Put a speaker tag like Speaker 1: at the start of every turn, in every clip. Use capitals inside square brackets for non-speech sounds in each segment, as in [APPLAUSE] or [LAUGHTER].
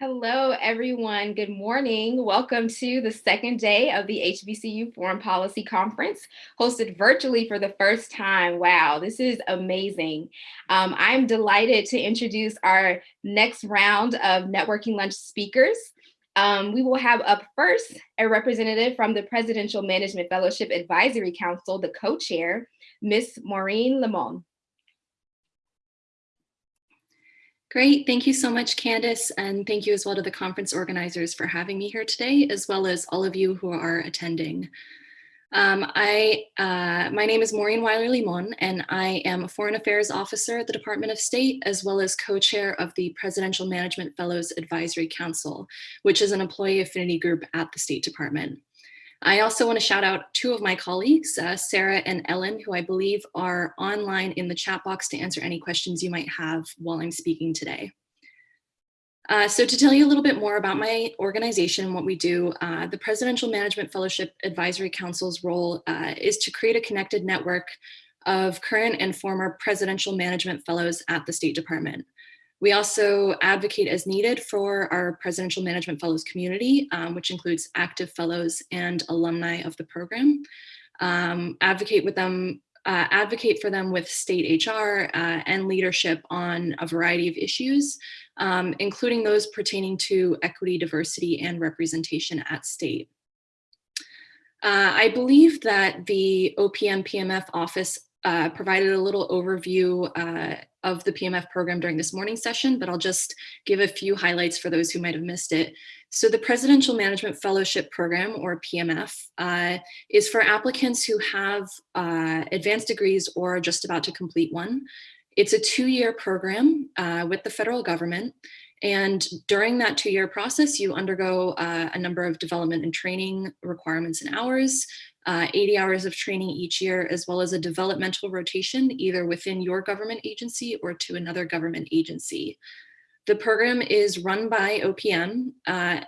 Speaker 1: Hello, everyone. Good morning. Welcome to the second day of the HBCU Foreign Policy Conference, hosted virtually for the first time. Wow, this is amazing. Um, I'm delighted to introduce our next round of networking lunch speakers. Um, we will have up first a representative from the Presidential Management Fellowship Advisory Council, the co-chair, Ms. Maureen Limon.
Speaker 2: Great, thank you so much, Candice, and thank you as well to the conference organizers for having me here today, as well as all of you who are attending. Um, I, uh, my name is Maureen Weiler-Limon, and I am a Foreign Affairs Officer at the Department of State, as well as co-chair of the Presidential Management Fellows Advisory Council, which is an employee affinity group at the State Department. I also want to shout out two of my colleagues, uh, Sarah and Ellen, who I believe are online in the chat box to answer any questions you might have while I'm speaking today. Uh, so to tell you a little bit more about my organization and what we do, uh, the Presidential Management Fellowship Advisory Council's role uh, is to create a connected network of current and former presidential management fellows at the State Department. We also advocate as needed for our Presidential Management Fellows community, um, which includes active fellows and alumni of the program. Um, advocate with them, uh, advocate for them with state HR uh, and leadership on a variety of issues, um, including those pertaining to equity, diversity, and representation at state. Uh, I believe that the OPM PMF office uh, provided a little overview uh, of the PMF program during this morning session, but I'll just give a few highlights for those who might have missed it. So the Presidential Management Fellowship Program, or PMF, uh, is for applicants who have uh, advanced degrees or are just about to complete one. It's a two-year program uh, with the federal government. And during that two-year process, you undergo uh, a number of development and training requirements and hours uh, 80 hours of training each year, as well as a developmental rotation, either within your government agency or to another government agency. The program is run by OPM. Uh,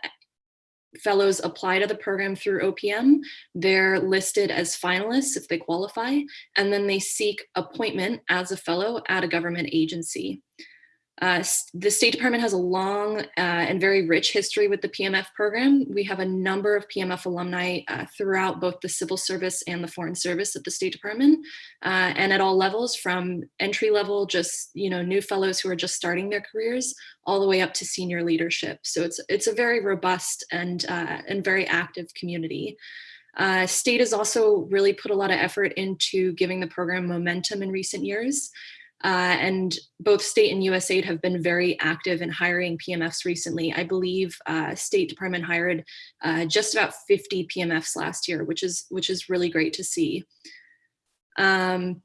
Speaker 2: fellows apply to the program through OPM. They're listed as finalists if they qualify, and then they seek appointment as a fellow at a government agency. Uh, the State Department has a long uh, and very rich history with the PMF program. We have a number of PMF alumni uh, throughout both the civil service and the foreign service at the State Department uh, and at all levels from entry level, just you know, new fellows who are just starting their careers all the way up to senior leadership. So it's, it's a very robust and, uh, and very active community. Uh, state has also really put a lot of effort into giving the program momentum in recent years. Uh, and both state and USAID have been very active in hiring PMFs recently. I believe uh, State Department hired uh, just about 50 PMFs last year, which is which is really great to see. Um,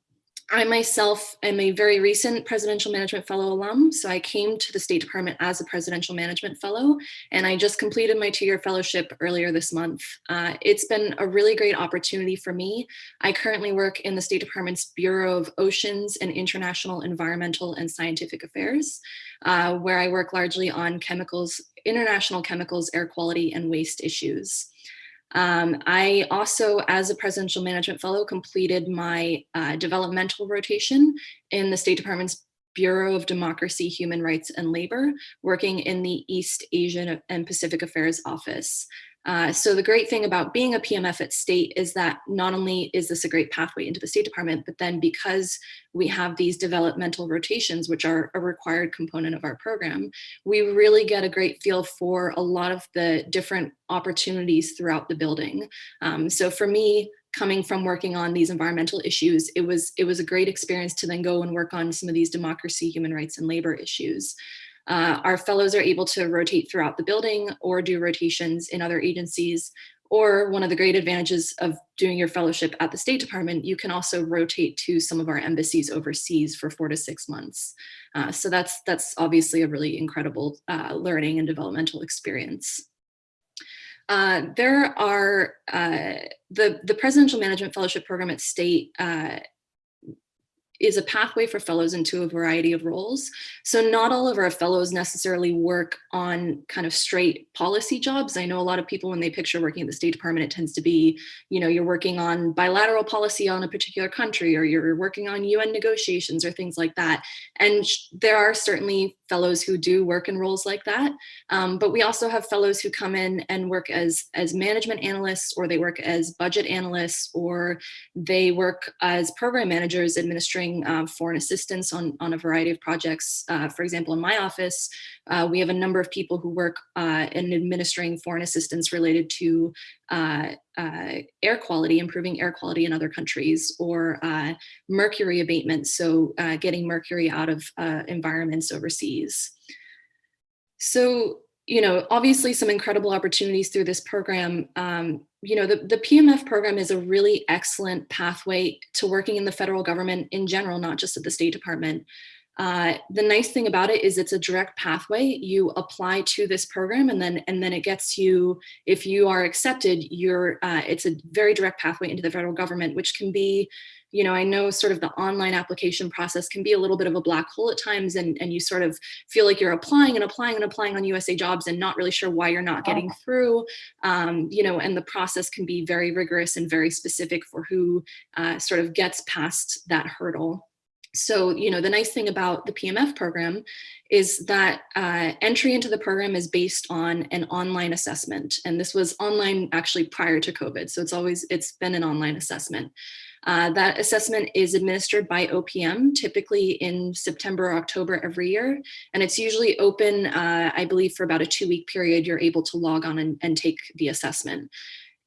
Speaker 2: I myself am a very recent Presidential Management Fellow alum, so I came to the State Department as a Presidential Management Fellow, and I just completed my two-year fellowship earlier this month. Uh, it's been a really great opportunity for me. I currently work in the State Department's Bureau of Oceans and International Environmental and Scientific Affairs, uh, where I work largely on chemicals, international chemicals, air quality, and waste issues. Um, I also, as a presidential management fellow, completed my uh, developmental rotation in the State Department's Bureau of Democracy, Human Rights and Labor, working in the East Asian and Pacific Affairs Office. Uh, so the great thing about being a PMF at state is that not only is this a great pathway into the State Department, but then because we have these developmental rotations, which are a required component of our program, we really get a great feel for a lot of the different opportunities throughout the building. Um, so for me, coming from working on these environmental issues, it was, it was a great experience to then go and work on some of these democracy, human rights, and labor issues. Uh, our fellows are able to rotate throughout the building or do rotations in other agencies. Or one of the great advantages of doing your fellowship at the State Department, you can also rotate to some of our embassies overseas for four to six months. Uh, so that's, that's obviously a really incredible uh, learning and developmental experience. Uh, there are uh, the the Presidential Management Fellowship Program at State uh, is a pathway for fellows into a variety of roles. So not all of our fellows necessarily work on kind of straight policy jobs. I know a lot of people when they picture working at the State Department, it tends to be, you know, you're working on bilateral policy on a particular country or you're working on UN negotiations or things like that. And there are certainly fellows who do work in roles like that. Um, but we also have fellows who come in and work as, as management analysts, or they work as budget analysts, or they work as program managers administering uh, foreign assistance on, on a variety of projects. Uh, for example, in my office, uh, we have a number of people who work uh, in administering foreign assistance related to uh, air quality, improving air quality in other countries, or uh, mercury abatement, so uh, getting mercury out of uh, environments overseas. So, you know, obviously some incredible opportunities through this program. Um, you know, the, the PMF program is a really excellent pathway to working in the federal government in general, not just at the State Department. Uh, the nice thing about it is it's a direct pathway. You apply to this program and then and then it gets you, if you are accepted, you're, uh, it's a very direct pathway into the federal government, which can be, you know, I know sort of the online application process can be a little bit of a black hole at times and, and you sort of feel like you're applying and applying and applying on USA jobs and not really sure why you're not getting through, um, you know, and the process can be very rigorous and very specific for who uh, sort of gets past that hurdle. So, you know, the nice thing about the PMF program is that uh, entry into the program is based on an online assessment. And this was online actually prior to COVID. So it's always, it's been an online assessment. Uh, that assessment is administered by OPM, typically in September or October every year. And it's usually open, uh, I believe, for about a two week period, you're able to log on and, and take the assessment.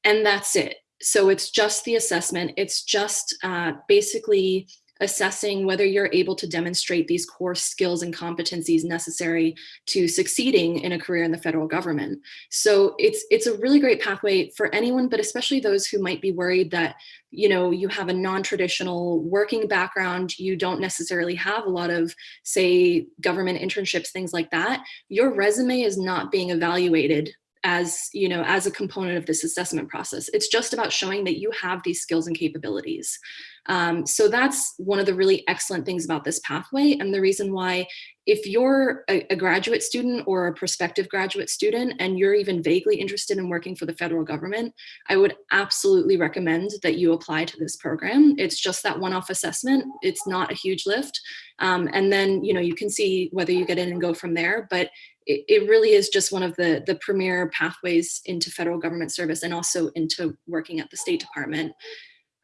Speaker 2: And that's it. So it's just the assessment. It's just uh, basically assessing whether you're able to demonstrate these core skills and competencies necessary to succeeding in a career in the federal government. So it's it's a really great pathway for anyone, but especially those who might be worried that you know you have a non-traditional working background, you don't necessarily have a lot of say government internships, things like that. Your resume is not being evaluated as you know as a component of this assessment process it's just about showing that you have these skills and capabilities um, so that's one of the really excellent things about this pathway and the reason why if you're a, a, graduate student or a prospective graduate student and you're even vaguely interested in working for the federal government, I would absolutely recommend that you apply to this program. It's just that one-off assessment. It's not a huge lift. Um, and then, you know, you can see whether you get in and go from there, but it, it really is just one of the, the premier pathways into federal government service and also into working at the State Department.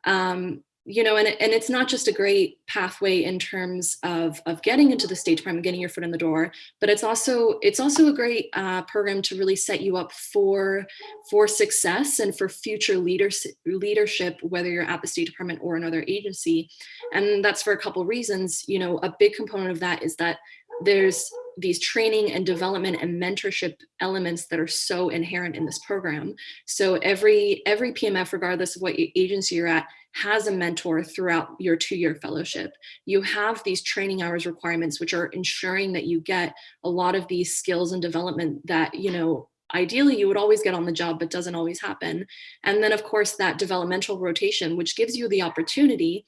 Speaker 2: Um, you know, and, and it's not just a great pathway in terms of, of getting into the State Department, getting your foot in the door, but it's also it's also a great uh, program to really set you up for for success and for future leaders, leadership, whether you're at the State Department or another agency. And that's for a couple reasons. You know, a big component of that is that there's these training and development and mentorship elements that are so inherent in this program. So every every PMF, regardless of what agency you're at, has a mentor throughout your two-year fellowship. You have these training hours requirements, which are ensuring that you get a lot of these skills and development that, you know, ideally you would always get on the job, but doesn't always happen. And then of course that developmental rotation, which gives you the opportunity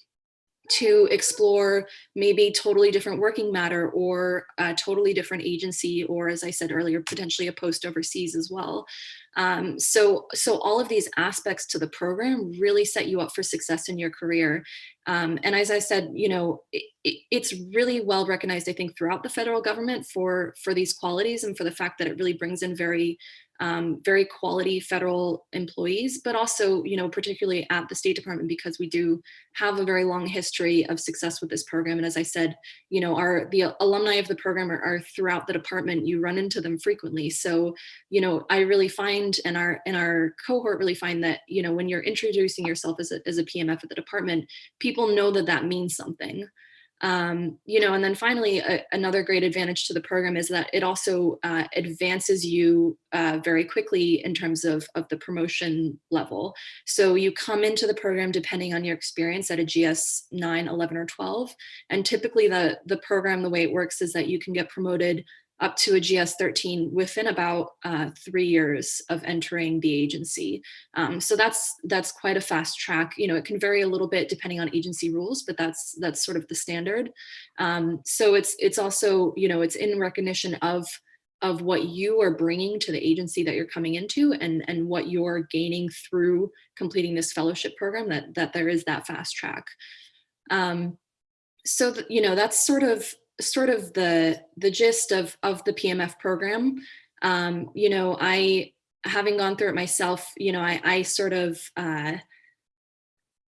Speaker 2: to explore maybe totally different working matter or a totally different agency or as I said earlier potentially a post overseas as well. Um, so, so all of these aspects to the program really set you up for success in your career. Um, and as I said, you know, it, it, it's really well recognized, I think, throughout the federal government for, for these qualities and for the fact that it really brings in very um, very quality federal employees, but also, you know, particularly at the State Department because we do have a very long history of success with this program. And as I said, you know, our the alumni of the program are, are throughout the department. You run into them frequently. So, you know, I really find and our and our cohort really find that, you know, when you're introducing yourself as a, as a PMF at the department, people know that that means something. Um, you know, and then finally, a, another great advantage to the program is that it also uh, advances you uh, very quickly in terms of, of the promotion level. So you come into the program depending on your experience at a GS 9, 11, or 12. And typically the, the program, the way it works is that you can get promoted up to a GS13 within about uh, three years of entering the agency. Um, so that's that's quite a fast track. You know, it can vary a little bit depending on agency rules, but that's that's sort of the standard. Um, so it's it's also you know it's in recognition of of what you are bringing to the agency that you're coming into and and what you're gaining through completing this fellowship program that that there is that fast track. Um, so, you know, that's sort of sort of the the gist of of the PMF program. Um, you know, I having gone through it myself, you know, I, I sort of uh,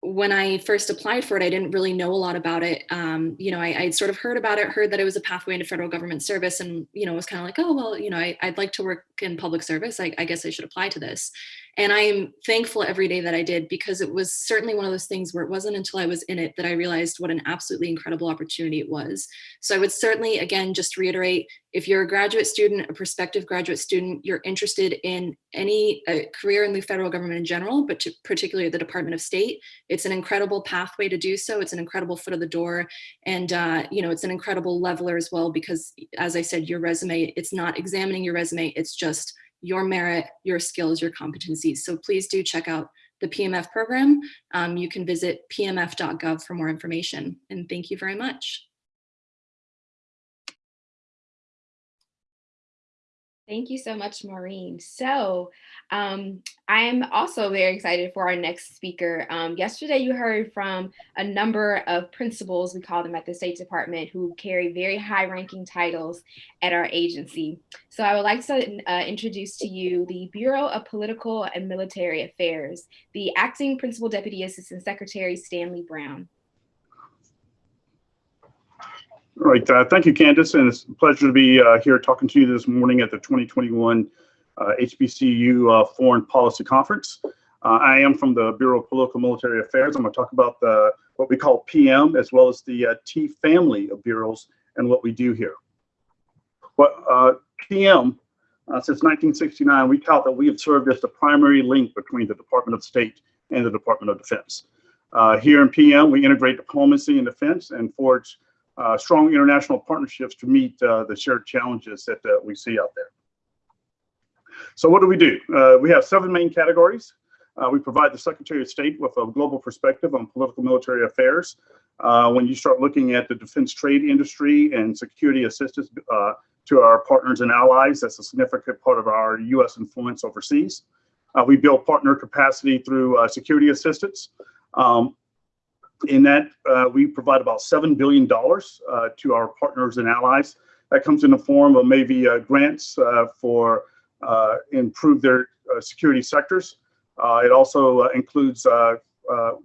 Speaker 2: when I first applied for it, I didn't really know a lot about it. Um, you know, I, I'd sort of heard about it, heard that it was a pathway into federal government service and, you know, was kind of like, oh, well, you know, I, would like to work in public service. I, I guess I should apply to this. And I am thankful every day that I did because it was certainly one of those things where it wasn't until I was in it that I realized what an absolutely incredible opportunity it was. So I would certainly, again, just reiterate, if you're a graduate student, a prospective graduate student, you're interested in any uh, career in the federal government in general, but particularly the Department of State, it's an incredible pathway to do so. It's an incredible foot of the door. And, uh, you know, it's an incredible leveler as well, because as I said, your resume, it's not examining your resume, it's just your merit, your skills, your competencies. So please do check out the PMF program. Um, you can visit pmf.gov for more information. And thank you very much.
Speaker 1: Thank you so much, Maureen. So um, I'm also very excited for our next speaker. Um, yesterday, you heard from a number of principals, we call them at the State Department, who carry very high ranking titles at our agency. So I would like to uh, introduce to you the Bureau of Political and Military Affairs, the Acting Principal Deputy Assistant Secretary, Stanley Brown.
Speaker 3: All right, uh, thank you, Candace, and it's a pleasure to be uh, here talking to you this morning at the 2021 uh, HBCU uh, Foreign Policy Conference. Uh, I am from the Bureau of Political Military Affairs. I'm going to talk about the what we call PM as well as the uh, T family of bureaus and what we do here. What PM, since 1969, we tout that we have served as the primary link between the Department of State and the Department of Defense. here in PM, we integrate diplomacy and defense and forge uh, strong international partnerships to meet uh, the shared challenges that uh, we see out there. So what do we do? Uh, we have seven main categories. Uh, we provide the Secretary of State with a global perspective on political military affairs. Uh, when you start looking at the defense trade industry and security assistance to our partners and allies, that's a significant part of our U.S. influence overseas. we build partner capacity through security assistance. Um, in that, uh, we provide about $7 billion uh, to our partners and allies. That comes in the form of maybe uh, grants uh, for uh, improve their uh, security sectors. it also includes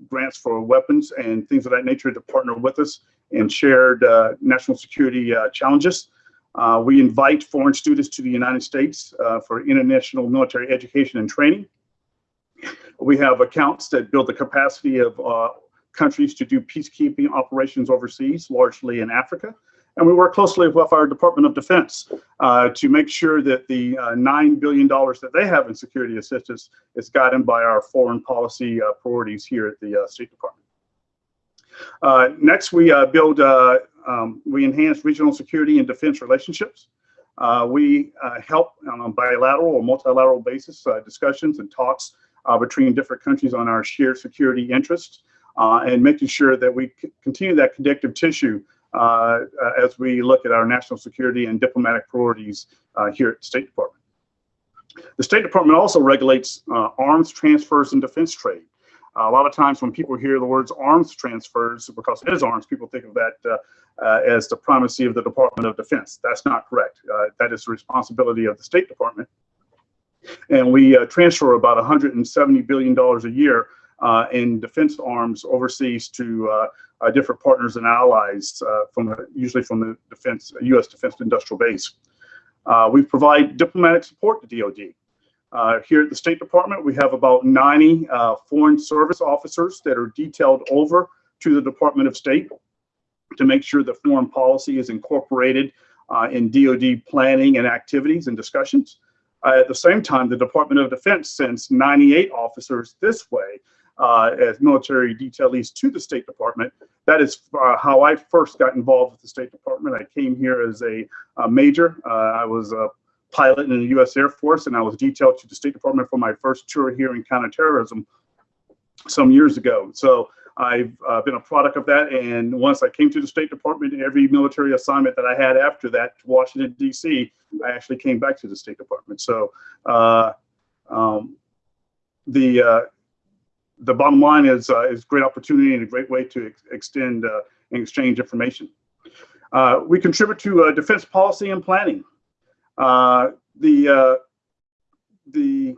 Speaker 3: grants for weapons and things of that nature to partner with us in shared national security challenges. we invite foreign students to the United States for international military education and training. We have accounts that build the capacity of countries to do peacekeeping operations overseas, largely in Africa. And we work closely with our Department of Defense uh, to make sure that the uh, $9 billion that they have in security assistance is guided by our foreign policy uh, priorities here at the uh, State Department. Uh, next, we uh, build, um, we enhance regional security and defense relationships. we help on a bilateral or multilateral basis discussions and talks between different countries on our shared security interests uh, and making sure that we continue that connective tissue uh, as we look at our national security and diplomatic priorities uh, here at the State Department. The State Department also regulates uh, arms transfers and defense trade. a lot of times when people hear the words arms transfers, because it is arms, people think of that uh, uh, as the primacy of the Department of Defense. That's not correct. that is the responsibility of the State Department. And we transfer about $170 billion a year uh, in defense arms overseas to uh, uh, different partners and allies from usually from the defense U.S. defense industrial base. we provide diplomatic support to DoD. Uh, here at the State Department, we have about 90 uh, Foreign Service officers that are detailed over to the Department of State to make sure that foreign policy is incorporated uh, in DoD planning and activities and discussions. at the same time, the Department of Defense sends 98 officers this way uh, as military detailees to the State Department. That is uh, how I first got involved with the State Department. I came here as a, a major. Uh, I was a pilot in the U.S. Air Force, and I was detailed to the State Department for my first tour here in counterterrorism some years ago. So I've uh, been a product of that. And once I came to the State Department, every military assignment that I had after that to Washington, D.C., I actually came back to the State Department. So uh, um, the uh, the bottom line is uh, is great opportunity and a great way to ex extend uh, and exchange information. Uh, we contribute to uh, defense policy and planning. Uh, the, uh, the,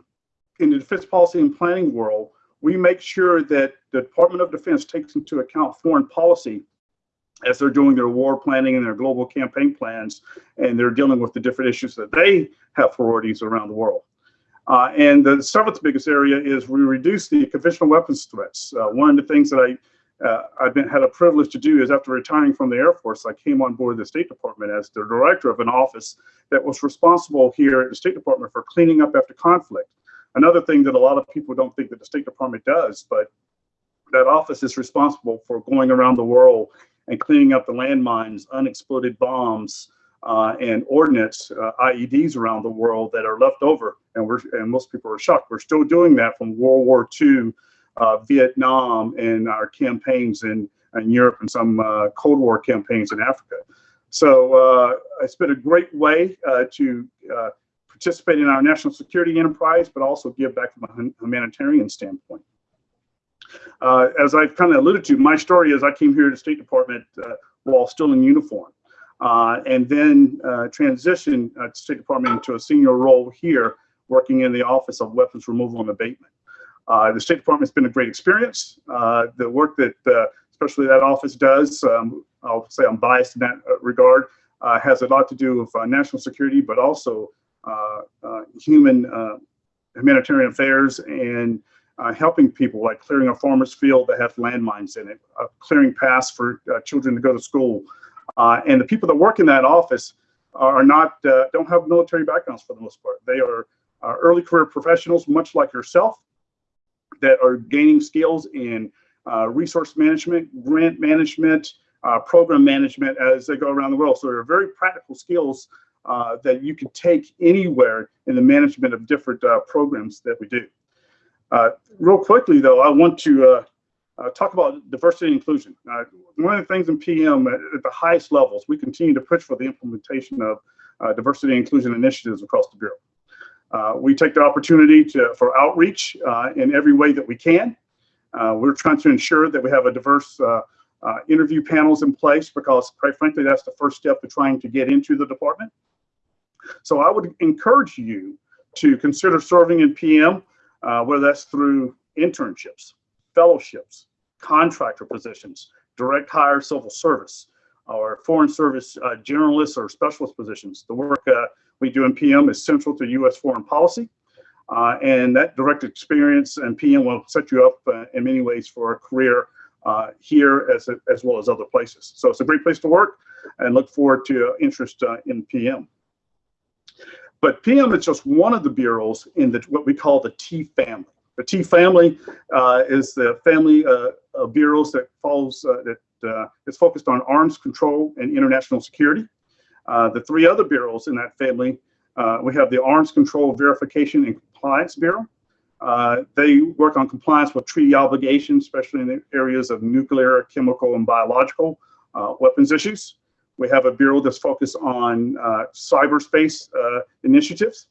Speaker 3: in the defense policy and planning world, we make sure that the Department of Defense takes into account foreign policy as they're doing their war planning and their global campaign plans, and they're dealing with the different issues that they have priorities around the world. Uh, and the seventh biggest area is we reduce the conventional weapons threats. Uh, one of the things that I uh, I've been had a privilege to do is after retiring from the Air Force, I came on board the State Department as the director of an office that was responsible here at the State Department for cleaning up after conflict. Another thing that a lot of people don't think that the State Department does, but that office is responsible for going around the world and cleaning up the landmines, unexploded bombs, uh, and ordnance uh, IEDs around the world that are left over. And we're and most people are shocked. We're still doing that from World War II, uh, Vietnam, and our campaigns in, in Europe and some uh, Cold War campaigns in Africa. So uh, it's been a great way uh, to participate in our national security enterprise, but also give back from a humanitarian standpoint. as I've kind of alluded to, my story is I came here to the State Department while still in uniform uh, and then uh, transition at State Department into a senior role here, working in the Office of Weapons Removal and Abatement. Uh, the State Department has been a great experience. Uh, the work that uh, especially that office does, um, I'll say I'm biased in that uh, regard, has a lot to do with national security, but also human humanitarian affairs and helping people like clearing a farmer's field that has landmines in it, clearing paths for children to go to school, uh, and the people that work in that office are not uh, don't have military backgrounds for the most part. They are uh, early career professionals, much like yourself, that are gaining skills in uh, resource management, grant management, uh, program management as they go around the world. So they're very practical skills uh, that you can take anywhere in the management of different programs that we do. real quickly, though, I want to uh, talk about diversity and inclusion. Uh, one of the things in PM at, at, the highest levels, we continue to push for the implementation of uh, diversity and inclusion initiatives across the Bureau. Uh, we take the opportunity to, for outreach uh, in every way that we can. Uh, we're trying to ensure that we have a diverse interview panels in place because quite frankly, that's the first step to trying to get into the department. So I would encourage you to consider serving in PM, whether that's through internships, fellowships, contractor positions, direct hire civil service, or foreign service uh, generalists or specialist positions. The work uh, we do in PM is central to U.S. foreign policy, uh, and that direct experience in PM will set you up uh, in many ways for a career uh, here as, as well as other places. So it's a great place to work, and look forward to interest uh, in PM. But PM is just one of the bureaus in the, what we call the T family. The T family uh, is the family uh, of bureaus that follows uh, that uh, is focused on arms control and international security. Uh, the three other bureaus in that family, uh, we have the Arms Control Verification and Compliance Bureau. they work on compliance with treaty obligations, especially in the areas of nuclear, chemical, and biological weapons issues. We have a bureau that's focused on cyberspace initiatives.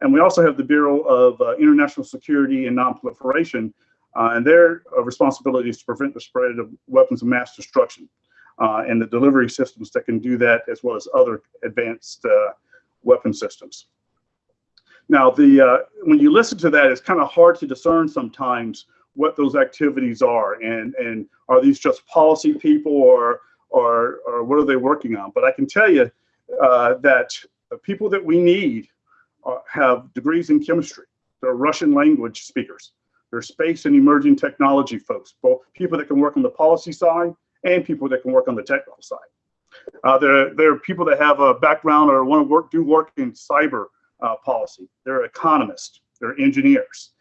Speaker 3: And we also have the Bureau of uh, International Security and Nonproliferation, uh, and their uh, responsibility is to prevent the spread of weapons of mass destruction uh, and the delivery systems that can do that, as well as other advanced uh, weapon systems. Now, the uh, when you listen to that, it's kind of hard to discern sometimes what those activities are, and and are these just policy people, or or or what are they working on? But I can tell you that the people that we need have degrees in chemistry. They're Russian language speakers. They're space and emerging technology folks, both people that can work on the policy side and people that can work on the technical side. Uh, there, are people that have a background or want to work, do work in cyber uh, policy. They're economists, they're engineers,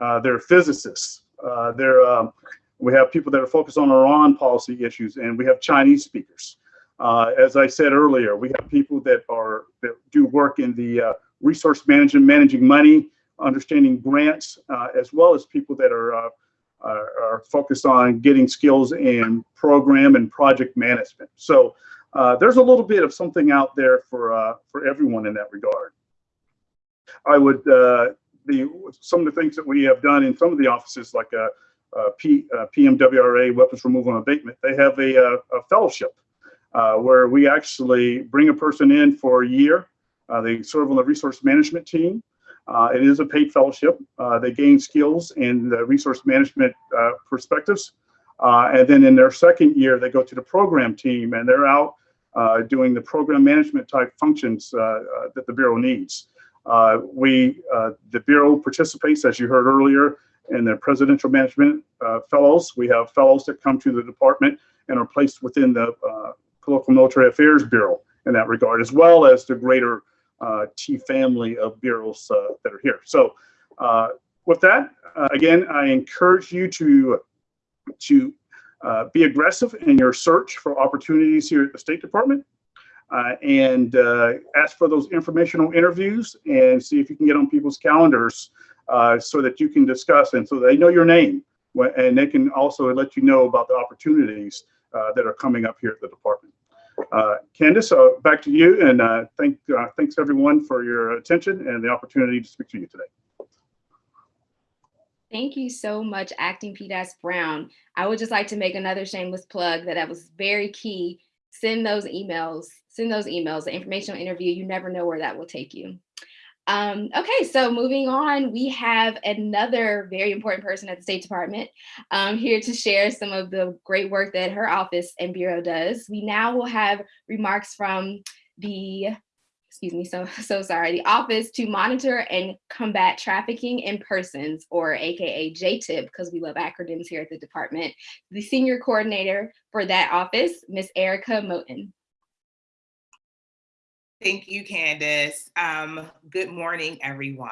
Speaker 3: uh, they're physicists. Uh, they're, um, we have people that are focused on Iran policy issues, and we have Chinese speakers. Uh, as I said earlier, we have people that are that do work in the uh, resource management, managing money, understanding grants, uh, as well as people that are, uh, are, focused on getting skills in program and project management. So uh, there's a little bit of something out there for uh, for everyone in that regard. I would the some of the things that we have done in some of the offices, like a, a P, PMWRA, weapons removal and abatement, they have a, a fellowship uh, where we actually bring a person in for a year. Uh, they serve on the resource management team. Uh, it is a paid fellowship. Uh, they gain skills in the resource management uh, perspectives. Uh, and then in their second year, they go to the program team and they're out uh, doing the program management type functions uh, that the Bureau needs. we, the Bureau participates, as you heard earlier, in the Presidential Management Fellows. We have fellows that come to the department and are placed within the Political Military Affairs Bureau in that regard, as well as the greater uh, T family of bureaus uh, that are here. So uh, with that, again, I encourage you to, to be aggressive in your search for opportunities here at the State Department. Uh, and uh, ask for those informational interviews and see if you can get on people's calendars uh, so that you can discuss and so they know your name and they can also let you know about the opportunities that are coming up here at the department. Uh, Candace, uh, back to you, and uh, thank, uh, thanks everyone for your attention and the opportunity to speak to you today.
Speaker 1: Thank you so much, Acting PDAS Brown. I would just like to make another shameless plug that that was very key. Send those emails, send those emails, the informational interview, you never know where that will take you. Um, okay, so moving on, we have another very important person at the State Department um, here to share some of the great work that her office and Bureau does. We now will have remarks from the, excuse me, so, [LAUGHS] so sorry, the Office to Monitor and Combat Trafficking in Persons, or AKA JTIP, because we love acronyms here at the department. The Senior Coordinator for that office, Ms. Erica Moten.
Speaker 4: Thank you, Candace. Um, good morning, everyone.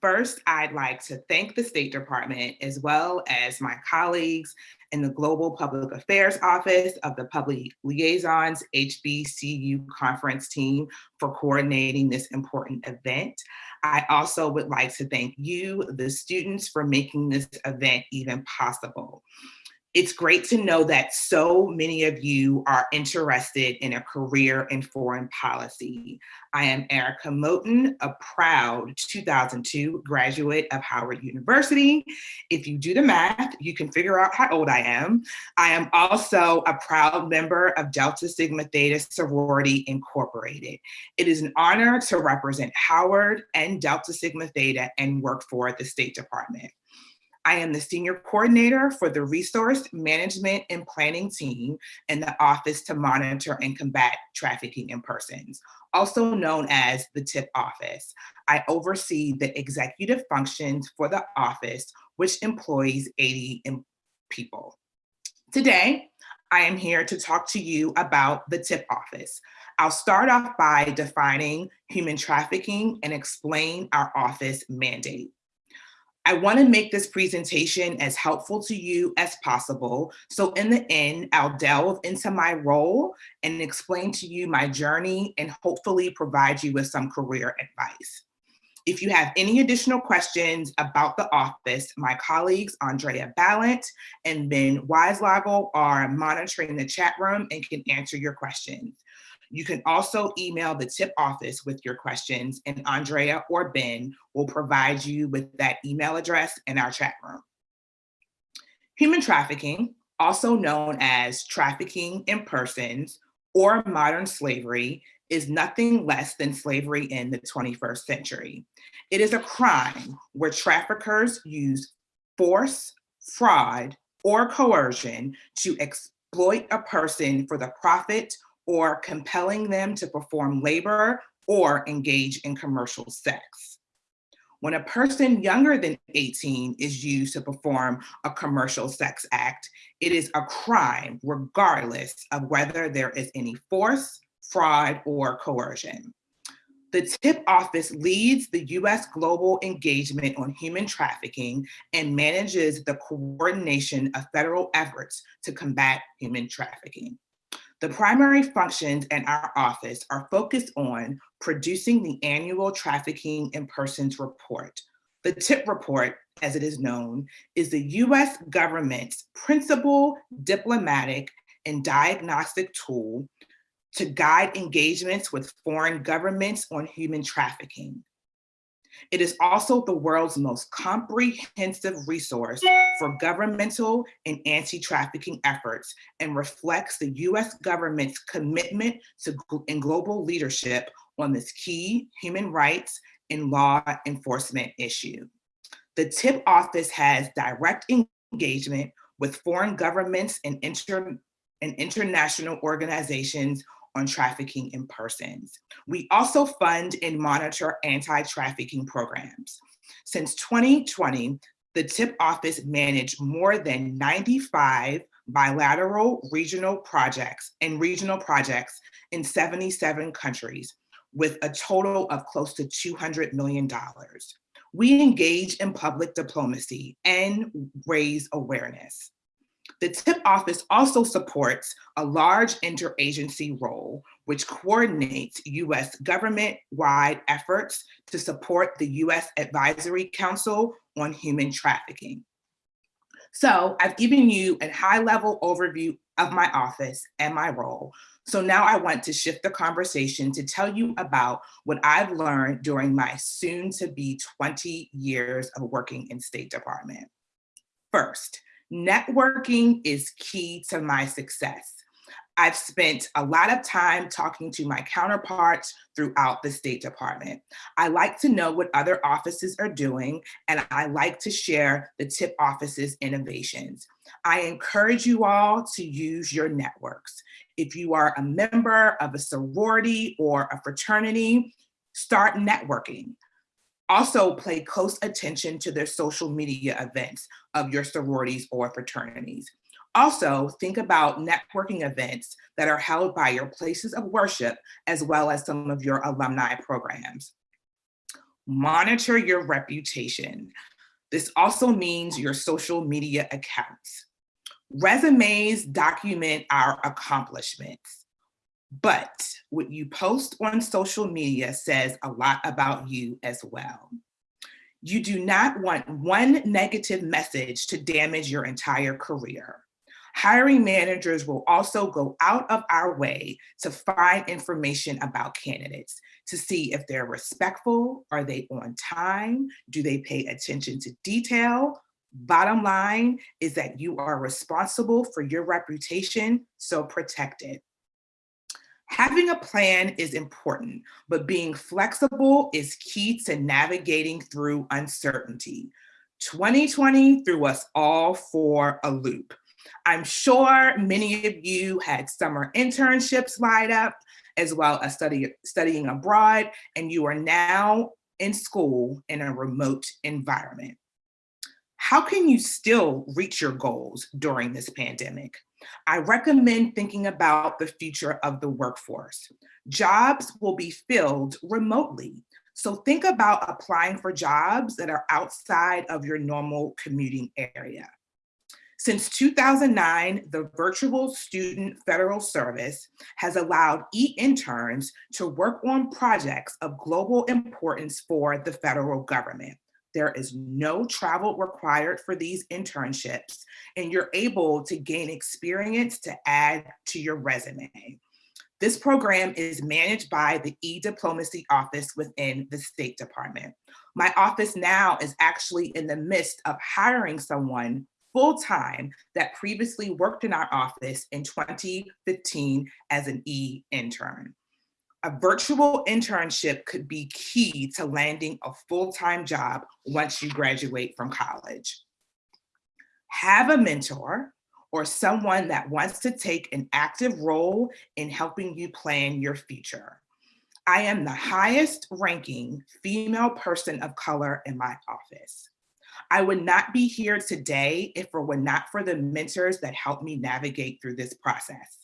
Speaker 4: First, I'd like to thank the State Department as well as my colleagues in the Global Public Affairs Office of the Public Liaisons HBCU conference team for coordinating this important event. I also would like to thank you, the students, for making this event even possible. It's great to know that so many of you are interested in a career in foreign policy. I am Erica Moten, a proud 2002 graduate of Howard University. If you do the math, you can figure out how old I am. I am also a proud member of Delta Sigma Theta Sorority Incorporated. It is an honor to represent Howard and Delta Sigma Theta and work for the State Department. I am the senior coordinator for the resource management and planning team in the Office to Monitor and Combat Trafficking in Persons, also known as the TIP office. I oversee the executive functions for the office, which employs 80 people. Today, I am here to talk to you about the TIP office. I'll start off by defining human trafficking and explain our office mandate. I wanna make this presentation as helpful to you as possible. So in the end, I'll delve into my role and explain to you my journey and hopefully provide you with some career advice. If you have any additional questions about the office, my colleagues, Andrea Ballant and Ben Weislogel are monitoring the chat room and can answer your questions. You can also email the tip office with your questions and Andrea or Ben will provide you with that email address in our chat room. Human trafficking, also known as trafficking in persons or modern slavery, is nothing less than slavery in the 21st century. It is a crime where traffickers use force, fraud, or coercion to exploit a person for the profit or compelling them to perform labor or engage in commercial sex. When a person younger than 18 is used to perform a commercial sex act, it is a crime regardless of whether there is any force, fraud, or coercion. The TIP office leads the US global engagement on human trafficking and manages the coordination of federal efforts to combat human trafficking. The primary functions in our office are focused on producing the annual Trafficking in Persons report. The TIP report, as it is known, is the US government's principal diplomatic and diagnostic tool to guide engagements with foreign governments on human trafficking. It is also the world's most comprehensive resource for governmental and anti-trafficking efforts and reflects the US government's commitment to and global leadership on this key human rights and law enforcement issue. The TIP office has direct engagement with foreign governments and, inter and international organizations on trafficking in persons. We also fund and monitor anti-trafficking programs. Since 2020, the TIP office managed more than 95 bilateral regional projects and regional projects in 77 countries with a total of close to $200 million. We engage in public diplomacy and raise awareness. The TIP office also supports a large interagency role, which coordinates US government-wide efforts to support the US Advisory Council on Human Trafficking. So I've given you a high level overview of my office and my role. So now I want to shift the conversation to tell you about what I've learned during my soon to be 20 years of working in State Department. First, networking is key to my success. I've spent a lot of time talking to my counterparts throughout the State Department. I like to know what other offices are doing, and I like to share the TIP office's innovations. I encourage you all to use your networks. If you are a member of a sorority or a fraternity, start networking. Also pay close attention to their social media events of your sororities or fraternities. Also, think about networking events that are held by your places of worship, as well as some of your alumni programs. Monitor your reputation. This also means your social media accounts. Resumes document our accomplishments, but what you post on social media says a lot about you as well. You do not want one negative message to damage your entire career. Hiring managers will also go out of our way to find information about candidates to see if they're respectful, are they on time, do they pay attention to detail, Bottom line is that you are responsible for your reputation, so protect it. Having a plan is important, but being flexible is key to navigating through uncertainty. 2020 threw us all for a loop. I'm sure many of you had summer internships lined up, as well as study, studying abroad, and you are now in school in a remote environment. How can you still reach your goals during this pandemic? I recommend thinking about the future of the workforce. Jobs will be filled remotely. So think about applying for jobs that are outside of your normal commuting area. Since 2009, the Virtual Student Federal Service has allowed e-interns to work on projects of global importance for the federal government. There is no travel required for these internships, and you're able to gain experience to add to your resume. This program is managed by the e-diplomacy office within the State Department. My office now is actually in the midst of hiring someone full-time that previously worked in our office in 2015 as an e-intern. A virtual internship could be key to landing a full-time job once you graduate from college. Have a mentor or someone that wants to take an active role in helping you plan your future. I am the highest ranking female person of color in my office. I would not be here today if it were not for the mentors that helped me navigate through this process.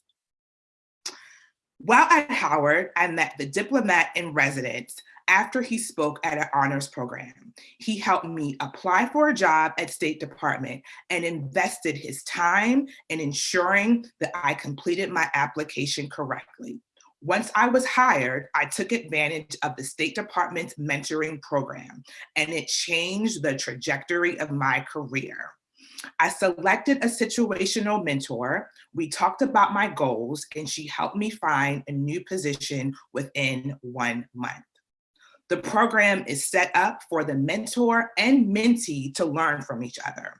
Speaker 4: While at Howard, I met the diplomat in residence after he spoke at an honors program. He helped me apply for a job at State Department and invested his time in ensuring that I completed my application correctly. Once I was hired, I took advantage of the State Department's mentoring program, and it changed the trajectory of my career. I selected a situational mentor. We talked about my goals and she helped me find a new position within one month. The program is set up for the mentor and mentee to learn from each other.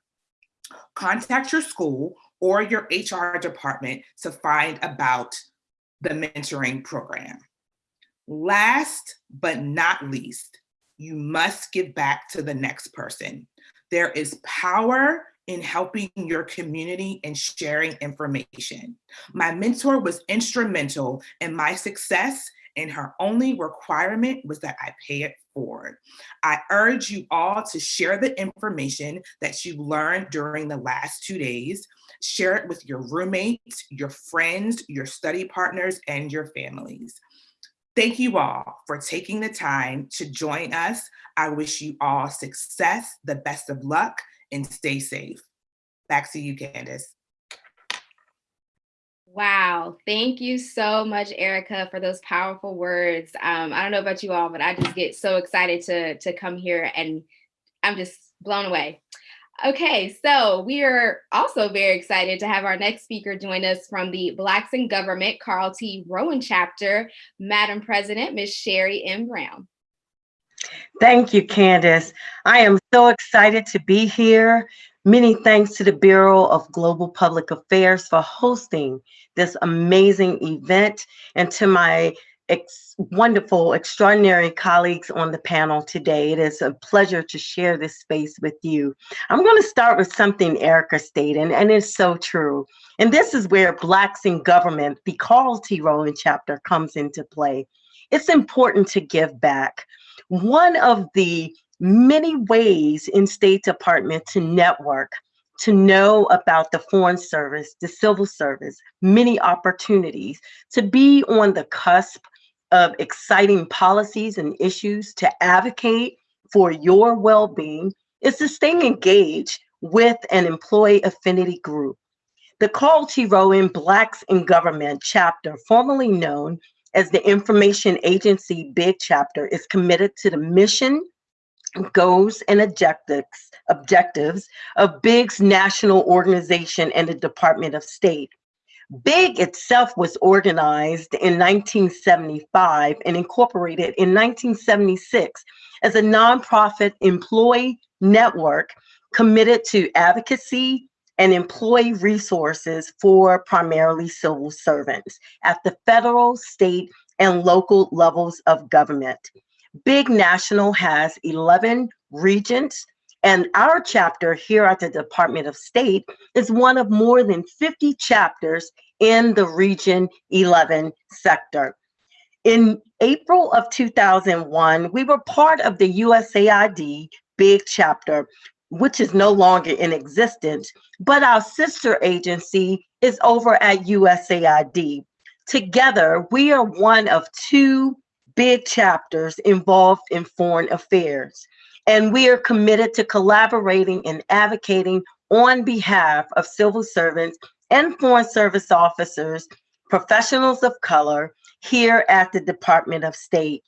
Speaker 4: Contact your school or your HR department to find about the mentoring program. Last but not least, you must give back to the next person. There is power in helping your community and sharing information. My mentor was instrumental in my success and her only requirement was that I pay it forward. I urge you all to share the information that you learned during the last two days. Share it with your roommates, your friends, your study partners, and your families. Thank you all for taking the time to join us. I wish you all success, the best of luck, and stay safe. Back to you, Candace.
Speaker 1: Wow. Thank you so much, Erica, for those powerful words. Um, I don't know about you all, but I just get so excited to, to come here and I'm just blown away. Okay, so we are also very excited to have our next speaker join us from the Blacks in Government Carl T. Rowan chapter, Madam President, Ms. Sherry M. Brown.
Speaker 5: Thank you, Candace. I am so excited to be here. Many thanks to the Bureau of Global Public Affairs for hosting this amazing event and to my ex wonderful, extraordinary colleagues on the panel today. It is a pleasure to share this space with you. I'm going to start with something Erica stated, and it's so true. And this is where Blacks in Government, the Carl T. Rowan chapter, comes into play. It's important to give back. One of the many ways in State Department to network to know about the Foreign Service, the Civil Service, many opportunities to be on the cusp of exciting policies and issues to advocate for your well-being is to stay engaged with an employee affinity group. The Carl T. Rowan Blacks in Government chapter, formerly known as the Information Agency Big Chapter, is committed to the mission, goals, and objectives, objectives of BIG's national organization and the Department of State. BIG itself was organized in 1975 and incorporated in 1976 as a nonprofit employee network committed to advocacy and employee resources for primarily civil servants at the federal, state, and local levels of government. Big National has 11 regions, and our chapter here at the Department of State is one of more than 50 chapters in the Region 11 sector. In April of 2001, we were part of the USAID Big Chapter, which is no longer in existence, but our sister agency is over at USAID. Together, we are one of two big chapters involved in foreign affairs. And we are committed to collaborating and advocating on behalf of civil servants and foreign service officers, professionals of color here at the Department of State.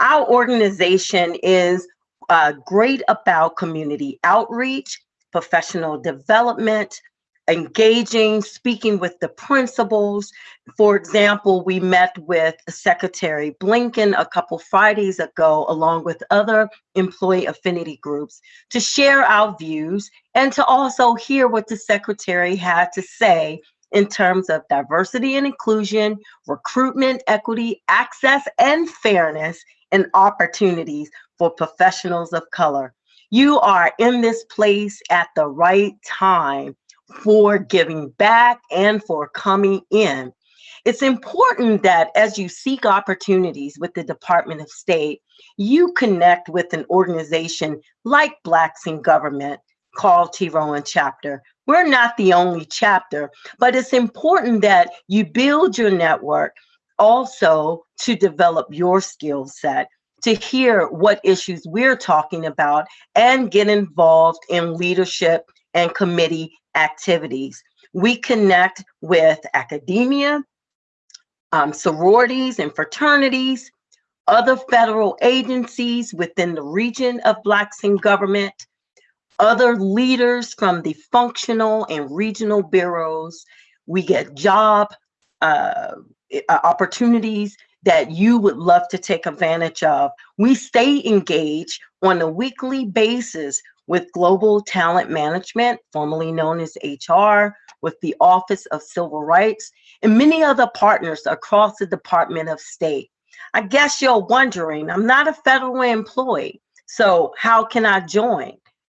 Speaker 5: Our organization is uh, great about community outreach, professional development, engaging, speaking with the principals. For example, we met with Secretary Blinken a couple Fridays ago, along with other employee affinity groups, to share our views and to also hear what the Secretary had to say in terms of diversity and inclusion, recruitment, equity, access, and fairness, and opportunities for professionals of color. You are in this place at the right time for giving back and for coming in. It's important that as you seek opportunities with the Department of State, you connect with an organization like Blacks in Government, Carl T. Rowan chapter. We're not the only chapter, but it's important that you build your network also to develop your skill set, to hear what issues we're talking about, and get involved in leadership and committee activities. We connect with academia, um, sororities and fraternities, other federal agencies within the region of Blacks in Government, other leaders from the functional and regional bureaus. We get job uh, opportunities that you would love to take advantage of. We stay engaged on a weekly basis with Global Talent Management, formerly known as HR, with the Office of Civil Rights, and many other partners across the Department of State. I guess you're wondering, I'm not a federal employee, so how can I join?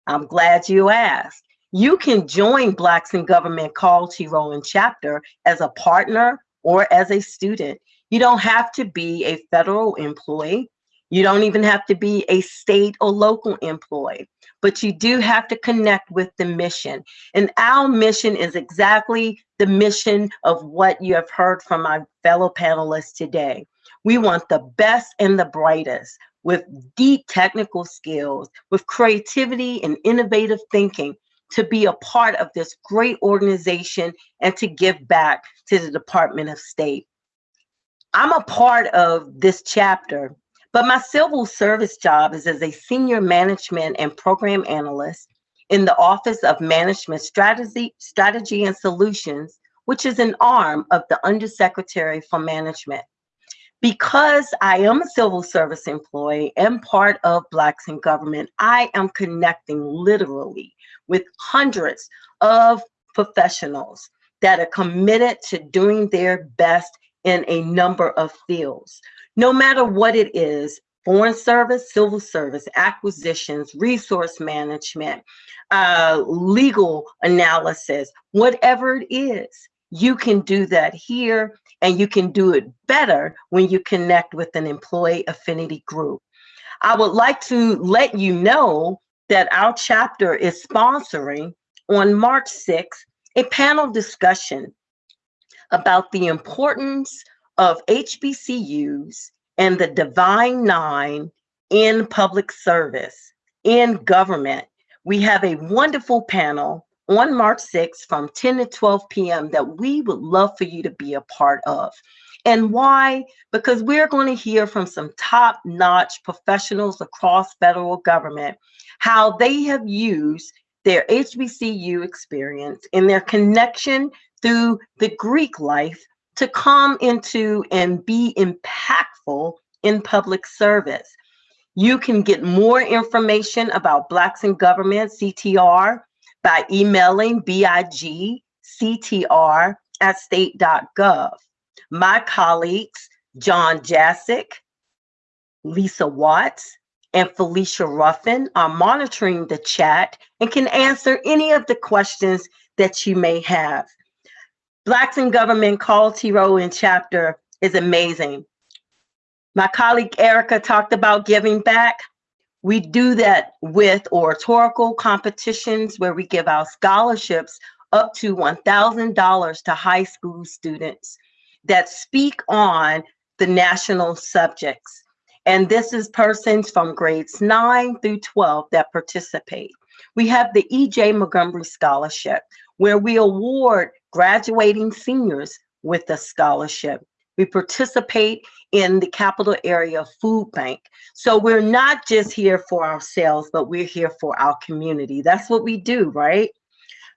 Speaker 5: I'm glad you asked. You can join Blacks in Government Carl T. Rowan chapter as a partner or as a student. You don't have to be a federal employee. You don't even have to be a state or local employee, but you do have to connect with the mission. And our mission is exactly the mission of what you have heard from my fellow panelists today. We want the best and the brightest with deep technical skills, with creativity and innovative thinking to be a part of this great organization and to give back to the Department of State. I'm a part of this chapter, but my civil service job is as a senior management and program analyst in the Office of Management Strategy, Strategy and Solutions, which is an arm of the Undersecretary for Management. Because I am a civil service employee and part of Blacks in Government, I am connecting literally with hundreds of professionals that are committed to doing their best in a number of fields. No matter what it is, foreign service, civil service, acquisitions, resource management, uh, legal analysis, whatever it is, you can do that here and you can do it better when you connect with an employee affinity group. I would like to let you know that our chapter is sponsoring on March 6th a panel discussion about the importance of HBCUs and the Divine Nine in public service, in government. We have a wonderful panel on March 6th from 10 to 12 p.m. that we would love for you to be a part of. And why? Because we're going to hear from some top notch professionals across federal government how they have used their HBCU experience and their connection through the Greek life to come into and be impactful in public service. You can get more information about Blacks in Government, CTR, by emailing bigctr at state.gov. My colleagues, John Jasic, Lisa Watts, and Felicia Ruffin are monitoring the chat and can answer any of the questions that you may have. Blacks in Government Carl T. Rowan chapter is amazing. My colleague Erica talked about giving back. We do that with oratorical competitions where we give out scholarships up to $1,000 to high school students that speak on the national subjects. And this is persons from grades 9 through 12 that participate. We have the E.J. Montgomery Scholarship, where we award graduating seniors with a scholarship. We participate in the capital area food bank. So we're not just here for ourselves, but we're here for our community. That's what we do, right?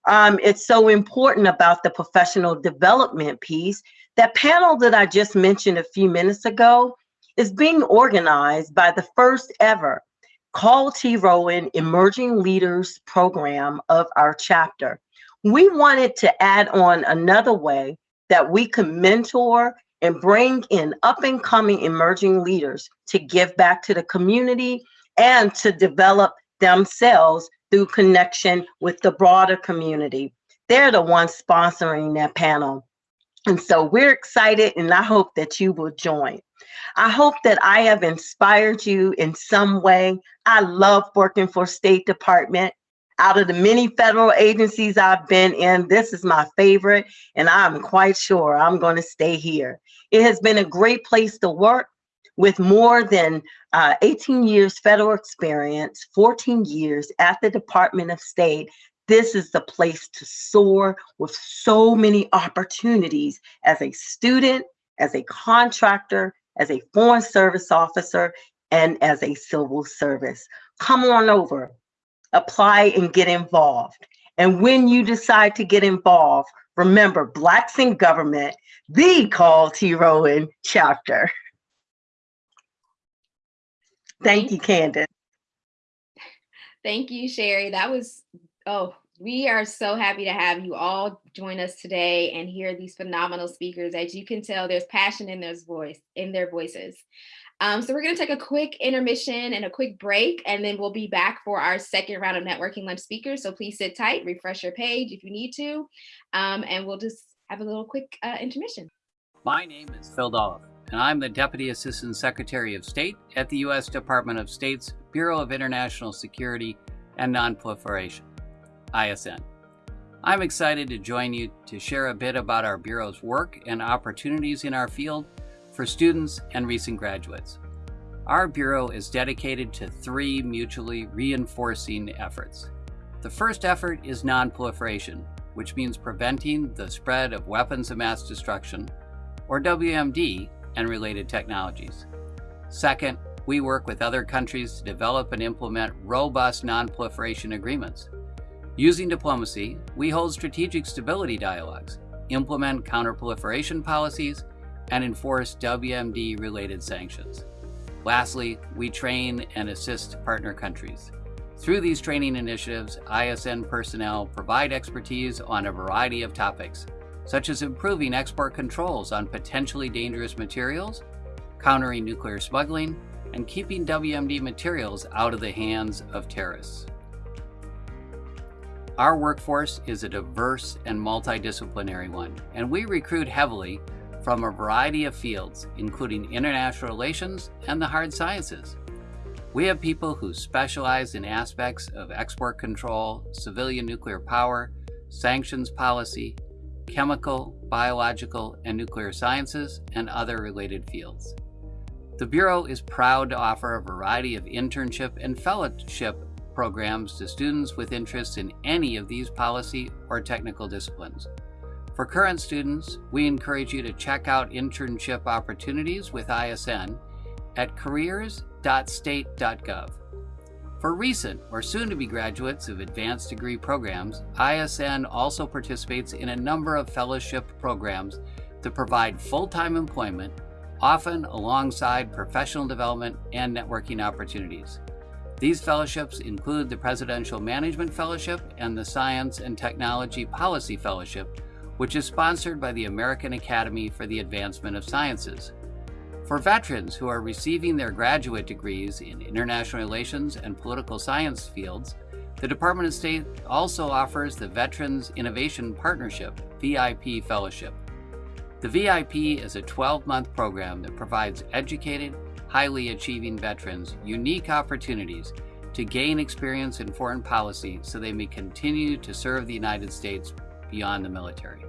Speaker 5: Um, it's so important about the professional development piece. That panel that I just mentioned a few minutes ago is being organized by the first ever Carl T. Rowan Emerging Leaders Program of our chapter. We wanted to add on another way that we could mentor and bring in up and coming emerging leaders to give back to the community and to develop themselves through connection with the broader community. They're the ones sponsoring that panel. And so we're excited and I hope that you will join. I hope that I have inspired you in some way. I love working for State Department. Out of the many federal agencies I've been in, this is my favorite, and I'm quite sure I'm going to stay here. It has been a great place to work with more than uh, 18 years federal experience, 14 years at the Department of State. This is the place to soar with so many opportunities as a student, as a contractor, as a foreign service officer, and as a civil service. Come on over apply and get involved. And when you decide to get involved, remember Blacks in Government, the Carl T. Rowan chapter. Thank you, Candace.
Speaker 1: Thank you, Sherry. That was, oh, we are so happy to have you all join us today and hear these phenomenal speakers. As you can tell, there's passion in their voice, in their voices. Um, so we're going to take a quick intermission and a quick break, and then we'll be back for our second round of networking lunch speakers. So please sit tight, refresh your page if you need to, um, and we'll just have a little quick uh, intermission.
Speaker 6: My name is Phil Dolliff, and I'm the Deputy Assistant Secretary of State at the U.S. Department of State's Bureau of International Security and Nonproliferation, ISN. I'm excited to join you to share a bit about our Bureau's work and opportunities in our field for students and recent graduates. Our Bureau is dedicated to three mutually reinforcing efforts. The first effort is nonproliferation, which means preventing the spread of weapons of mass destruction, or WMD, and related technologies. Second, we work with other countries to develop and implement robust nonproliferation agreements. Using diplomacy, we hold strategic stability dialogues, implement counterproliferation policies, and enforce WMD related sanctions. Lastly, we train and assist partner countries. Through these training initiatives, ISN personnel provide expertise on a variety of topics, such as improving export controls on potentially dangerous materials, countering nuclear smuggling, and keeping WMD materials out of the hands of terrorists. Our workforce is a diverse and multidisciplinary one, and we recruit heavily from a variety of fields, including international relations and the hard sciences. We have people who specialize in aspects of export control, civilian nuclear power, sanctions policy, chemical, biological, and nuclear sciences, and other related fields. The Bureau is proud to offer a variety of internship and fellowship programs to students with interests in any of these policy or technical disciplines. For current students, we encourage you to check out internship opportunities with ISN at careers.state.gov. For recent or soon to be graduates of advanced degree programs, ISN also participates in a number of fellowship programs to provide full time employment, often alongside professional development and networking opportunities. These fellowships include the Presidential Management Fellowship and the Science and Technology Policy Fellowship, which is sponsored by the American Academy for the Advancement of Sciences. For veterans who are receiving their graduate degrees in international relations and political science fields, the Department of State also offers the Veterans Innovation Partnership VIP Fellowship. The VIP is a 12 month program that provides educated, highly achieving veterans unique opportunities to gain experience in foreign policy so they may continue to serve the United States beyond the military.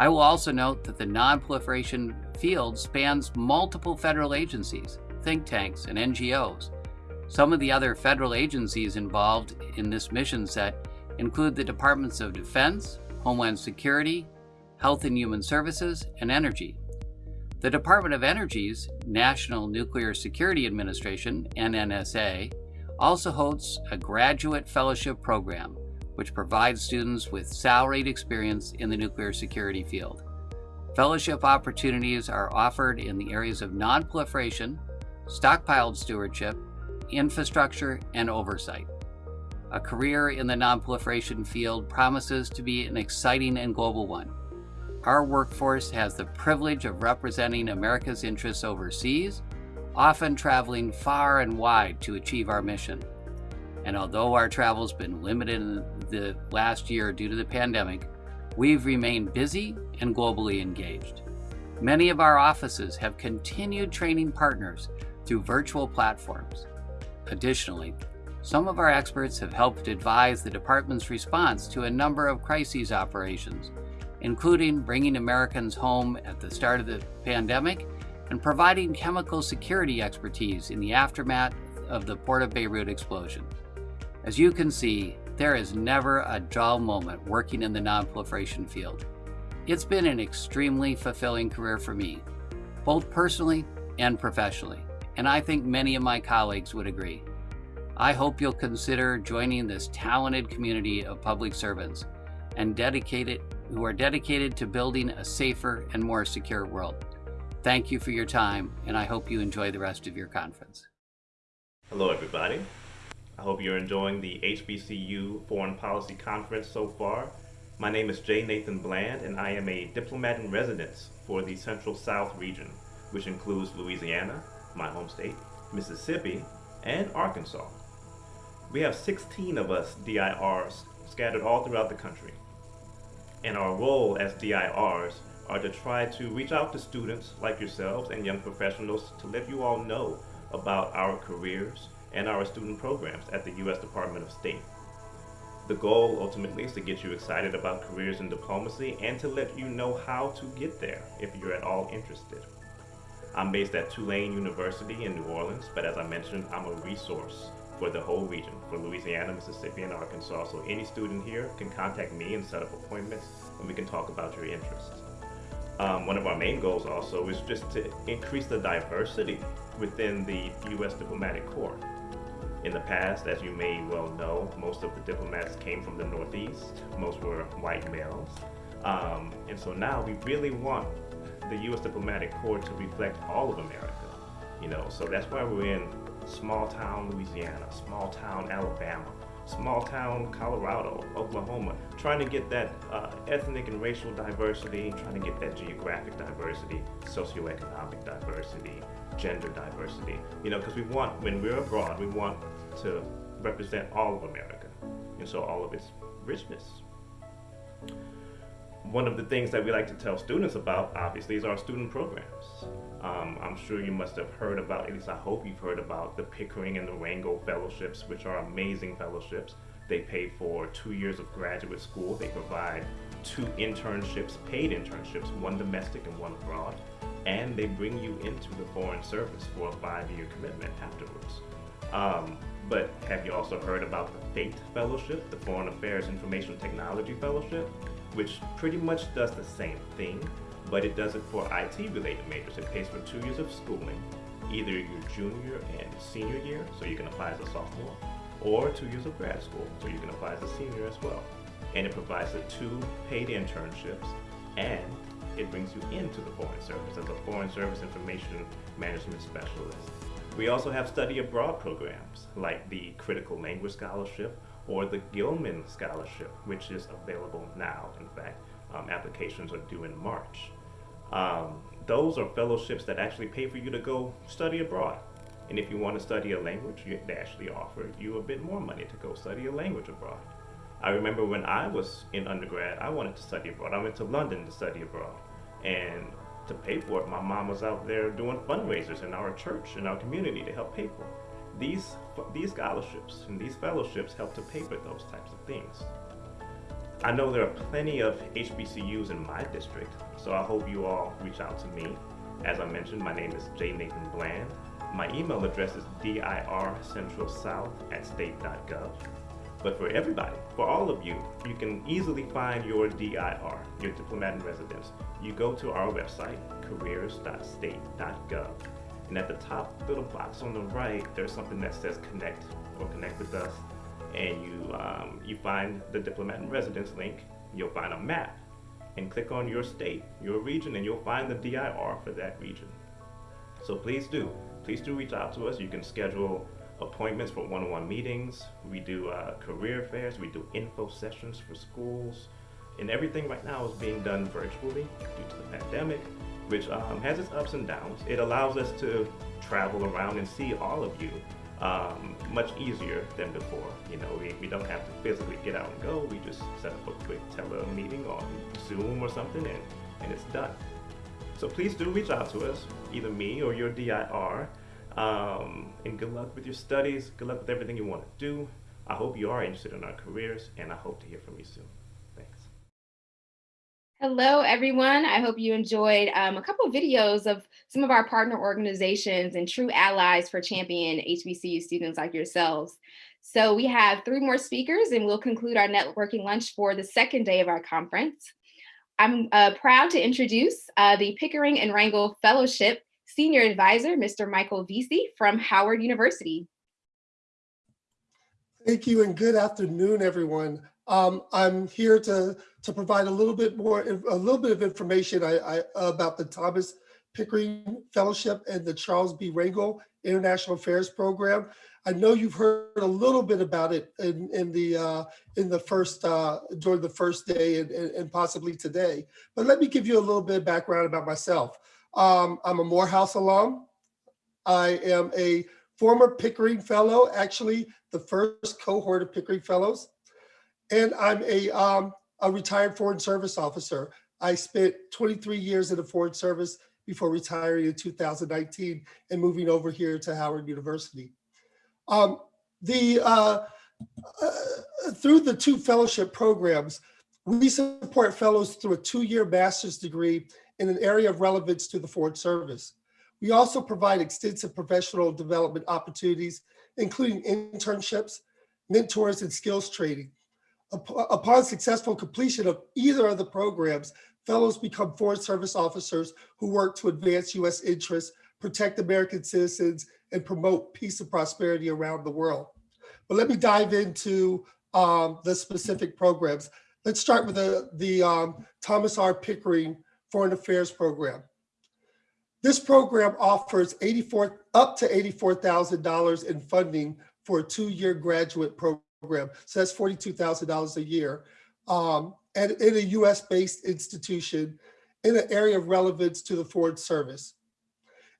Speaker 6: I will also note that the nonproliferation field spans multiple federal agencies, think tanks, and NGOs. Some of the other federal agencies involved in this mission set include the Departments of Defense, Homeland Security, Health and Human Services, and Energy. The Department of Energy's National Nuclear Security Administration, NNSA, also hosts a graduate fellowship program which provides students with salaried experience in the nuclear security field. Fellowship opportunities are offered in the areas of nonproliferation, stockpile stewardship, infrastructure, and oversight. A career in the nonproliferation field promises to be an exciting and global one. Our workforce has the privilege of representing America's interests overseas, often traveling far and wide to achieve our mission. And although our travel's been limited in the last year due to the pandemic, we've remained busy and globally engaged. Many of our offices have continued training partners through virtual platforms. Additionally, some of our experts have helped advise the department's response to a number of crises operations, including bringing Americans home at the start of the pandemic and providing chemical security expertise in the aftermath of the Port of Beirut explosion. As you can see, there is never a dull moment working in the nonproliferation field. It's been an extremely fulfilling career for me, both personally and professionally, and I think many of my colleagues would agree. I hope you'll consider joining this talented community of public servants and dedicated who are dedicated to building a safer and more secure world. Thank you for your time, and I hope you enjoy the rest of your conference.
Speaker 7: Hello, everybody. I hope you're enjoying the HBCU Foreign Policy Conference so far. My name is Jay Nathan Bland, and I am a diplomat in residence for the Central South region, which includes Louisiana, my home state, Mississippi, and Arkansas. We have 16 of us DIRs scattered all throughout the country. And our role as DIRs are to try to reach out to students like yourselves and young professionals to let you all know about our careers and our student programs at the U.S. Department of State. The goal ultimately is to get you excited about careers in diplomacy and to let you know how to get there if you're at all interested. I'm based at Tulane University in New Orleans, but as I mentioned, I'm a resource for the whole region, for Louisiana, Mississippi, and Arkansas. So any student here can contact me and set up appointments and we can talk about your interests. Um, one of our main goals also is just to increase the diversity within the U.S. diplomatic corps. In the past, as you may well know, most of the diplomats came from the Northeast. Most were white males. Um, and so now we really want the U.S. diplomatic corps to reflect all of America. You know, so that's why we're in small town Louisiana, small town Alabama, small town Colorado, Oklahoma, trying to get that uh, ethnic and racial diversity, trying to get that geographic diversity, socioeconomic diversity, gender diversity. You know, because we want, when we're abroad, we want to represent all of America, and so all of its richness. One of the things that we like to tell students about, obviously, is our student programs. Um, I'm sure you must have heard about, at least I hope you've heard about the Pickering and the Rangel Fellowships, which are amazing fellowships. They pay for two years of graduate school. They provide two internships, paid internships, one domestic and one abroad. And they bring you into the foreign service for a five-year commitment afterwards. Um, but have you also heard about the FAIT Fellowship, the Foreign Affairs Information Technology Fellowship, which pretty much does the same thing, but it does it for IT related majors. It pays for two years of schooling, either your junior and senior year, so you can apply as a sophomore, or two years of grad school, so you can apply as a senior as well. And it provides the two paid internships, and it brings you into the Foreign Service as a Foreign Service Information Management Specialist. We also have study abroad programs like the Critical Language Scholarship or the Gilman Scholarship, which is available now. In fact, um, applications are due in March. Um, those are fellowships that actually pay for you to go study abroad. And if you want to study a language, they actually offer you a bit more money to go study a language abroad. I remember when I was in undergrad, I wanted to study abroad. I went to London to study abroad. And to pay for it, my mom was out there doing fundraisers in our church, in our community to help pay for it. These, these scholarships and these fellowships help to pay for those types of things. I know there are plenty of HBCUs in my district, so I hope you all reach out to me. As I mentioned, my name is J. Nathan Bland. My email address is dircentralsouth at state.gov. But for everybody, for all of you, you can easily find your DIR, your diplomat in residence. You go to our website, careers.state.gov. And at the top little box on the right, there's something that says connect or connect with us. And you, um, you find the diplomat in residence link. You'll find a map and click on your state, your region, and you'll find the DIR for that region. So please do, please do reach out to us. You can schedule appointments for one-on-one meetings. We do uh, career fairs. We do info sessions for schools. And everything right now is being done virtually due to the pandemic, which um, has its ups and downs. It allows us to travel around and see all of you um, much easier than before. You know, we, we don't have to physically get out and go. We just set up a quick tele meeting on Zoom or something and, and it's done. So please do reach out to us, either me or your DIR. Um, and good luck with your studies. Good luck with everything you want to do. I hope you are interested in our careers, and I hope to hear from you soon. Thanks.
Speaker 1: Hello, everyone. I hope you enjoyed um, a couple of videos of some of our partner organizations and true allies for champion HBCU students like yourselves. So we have three more speakers, and we'll conclude our networking lunch for the second day of our conference. I'm uh, proud to introduce uh, the Pickering and Rangel Fellowship Senior Advisor, Mr. Michael Vesey from Howard University.
Speaker 8: Thank you and good afternoon, everyone. Um, I'm here to, to provide a little bit more, a little bit of information I, I, about the Thomas Pickering Fellowship and the Charles B. Rangel International Affairs Program. I know you've heard a little bit about it in, in the uh, in the first uh, during the first day and, and, possibly today. But let me give you a little bit of background about myself. Um, I'm a Morehouse alum. I am a former Pickering Fellow, actually the first cohort of Pickering Fellows, and I'm a um, a retired Foreign Service officer. I spent 23 years in the Foreign Service before retiring in 2019 and moving over here to Howard University. Um, the uh, uh, through the two fellowship programs, we support fellows through a two-year master's degree in an area of relevance to the Foreign Service. We also provide extensive professional development opportunities, including internships, mentors, and skills training. Upon successful completion of either of the programs, fellows become Foreign Service officers who work to advance U.S. interests, protect American citizens, and promote peace and prosperity around the world. But let me dive into um, the specific programs. Let's start with the, the um, Thomas R. Pickering Foreign Affairs Program. This program offers 84 up to $84,000 in funding for a two-year graduate program. So that's $42,000 a year. Um, and in a US-based institution in an area of relevance to the Foreign Service.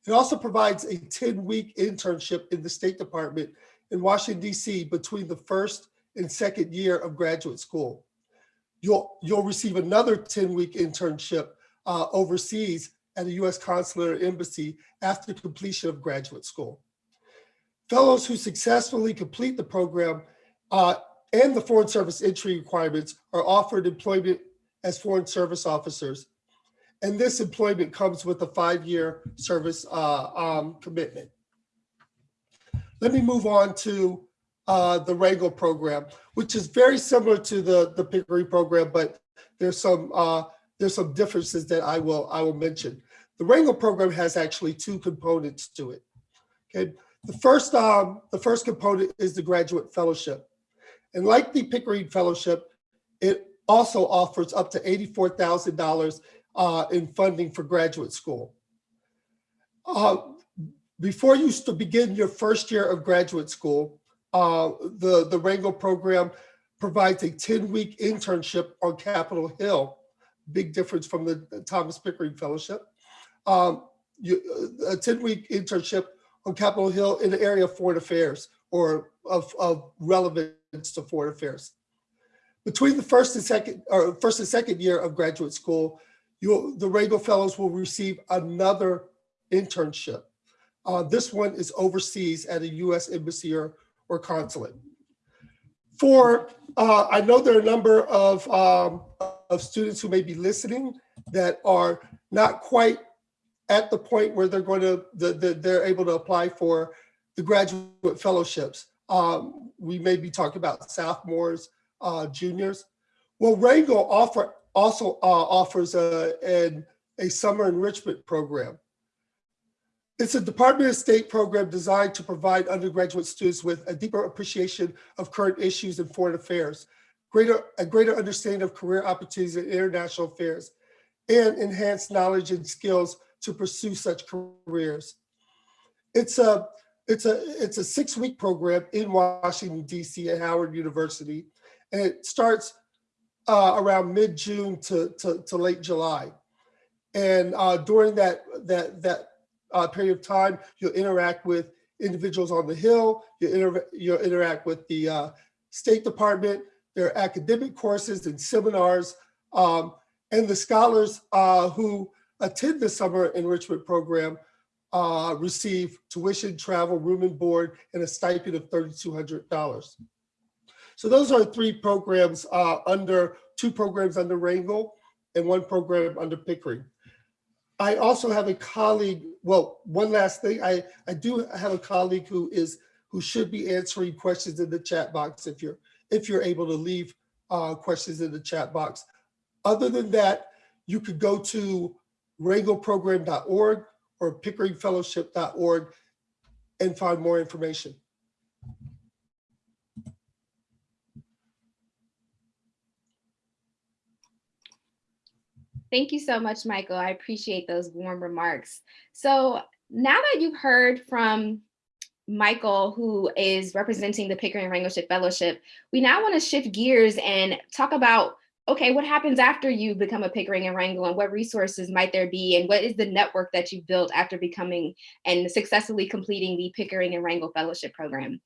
Speaker 8: It also provides a 10-week internship in the State Department in Washington, D.C. between the first and second year of graduate school. You'll, you'll receive another 10-week internship uh, overseas at a U.S. consular embassy after completion of graduate school. Fellows who successfully complete the program uh, and the Foreign Service entry requirements are offered employment as Foreign Service officers. And this employment comes with a five-year service uh, um, commitment. Let me move on to uh, the Rangel program, which is very similar to the, the Pickering program, but there's some uh, there's some differences that I will I will mention. The Rangel program has actually two components to it. Okay, the first um, the first component is the graduate fellowship. And like the Pickering Fellowship, it also offers up to $84,000 uh, in funding for graduate school. Uh, before you begin your first year of graduate school, uh, the, the Rangel program provides a 10-week internship on Capitol Hill, big difference from the Thomas Pickering Fellowship. Um, you, a 10-week internship on Capitol Hill in the area of foreign affairs or of, of relevance to foreign affairs. Between the first and second, or first and second year of graduate school, you'll, the Rangel Fellows will receive another internship. Uh, this one is overseas at a U.S. embassy or, or consulate. For, uh, I know there are a number of, um, of students who may be listening that are not quite at the point where they're going to, the, the, they're able to apply for the graduate fellowships. Um, we may be talking about sophomores, uh, juniors. Well, Rangel offer, also uh, offers a, an, a summer enrichment program. It's a Department of State program designed to provide undergraduate students with a deeper appreciation of current issues in foreign affairs, greater, a greater understanding of career opportunities in international affairs, and enhanced knowledge and skills to pursue such careers. It's a, it's a, it's a six-week program in Washington, D.C. at Howard University, and it starts uh, around mid-June to, to, to, late July. And uh, during that, that, that uh, period of time, you'll interact with individuals on the Hill, you'll, inter you'll interact with the uh, State Department, there are academic courses and seminars, um, and the scholars uh, who attend the summer enrichment program uh, receive tuition, travel, room and board, and a stipend of $3,200. So those are three programs uh, under, two programs under Rangel and one program under Pickering. I also have a colleague, well, one last thing, I, I do have a colleague who is, who should be answering questions in the chat box if you're, if you're able to leave uh, questions in the chat box. Other than that, you could go to rangelprogram.org or pickeringfellowship.org and find more information.
Speaker 1: Thank you so much, Michael. I appreciate those warm remarks. So now that you've heard from Michael, who is representing the Pickering Wrangleship Fellowship, we now want to shift gears and talk about okay, what happens after you become a Pickering and Rangel and what resources might there be and what is the network that you've built after becoming and successfully completing the Pickering and Rangel Fellowship Program.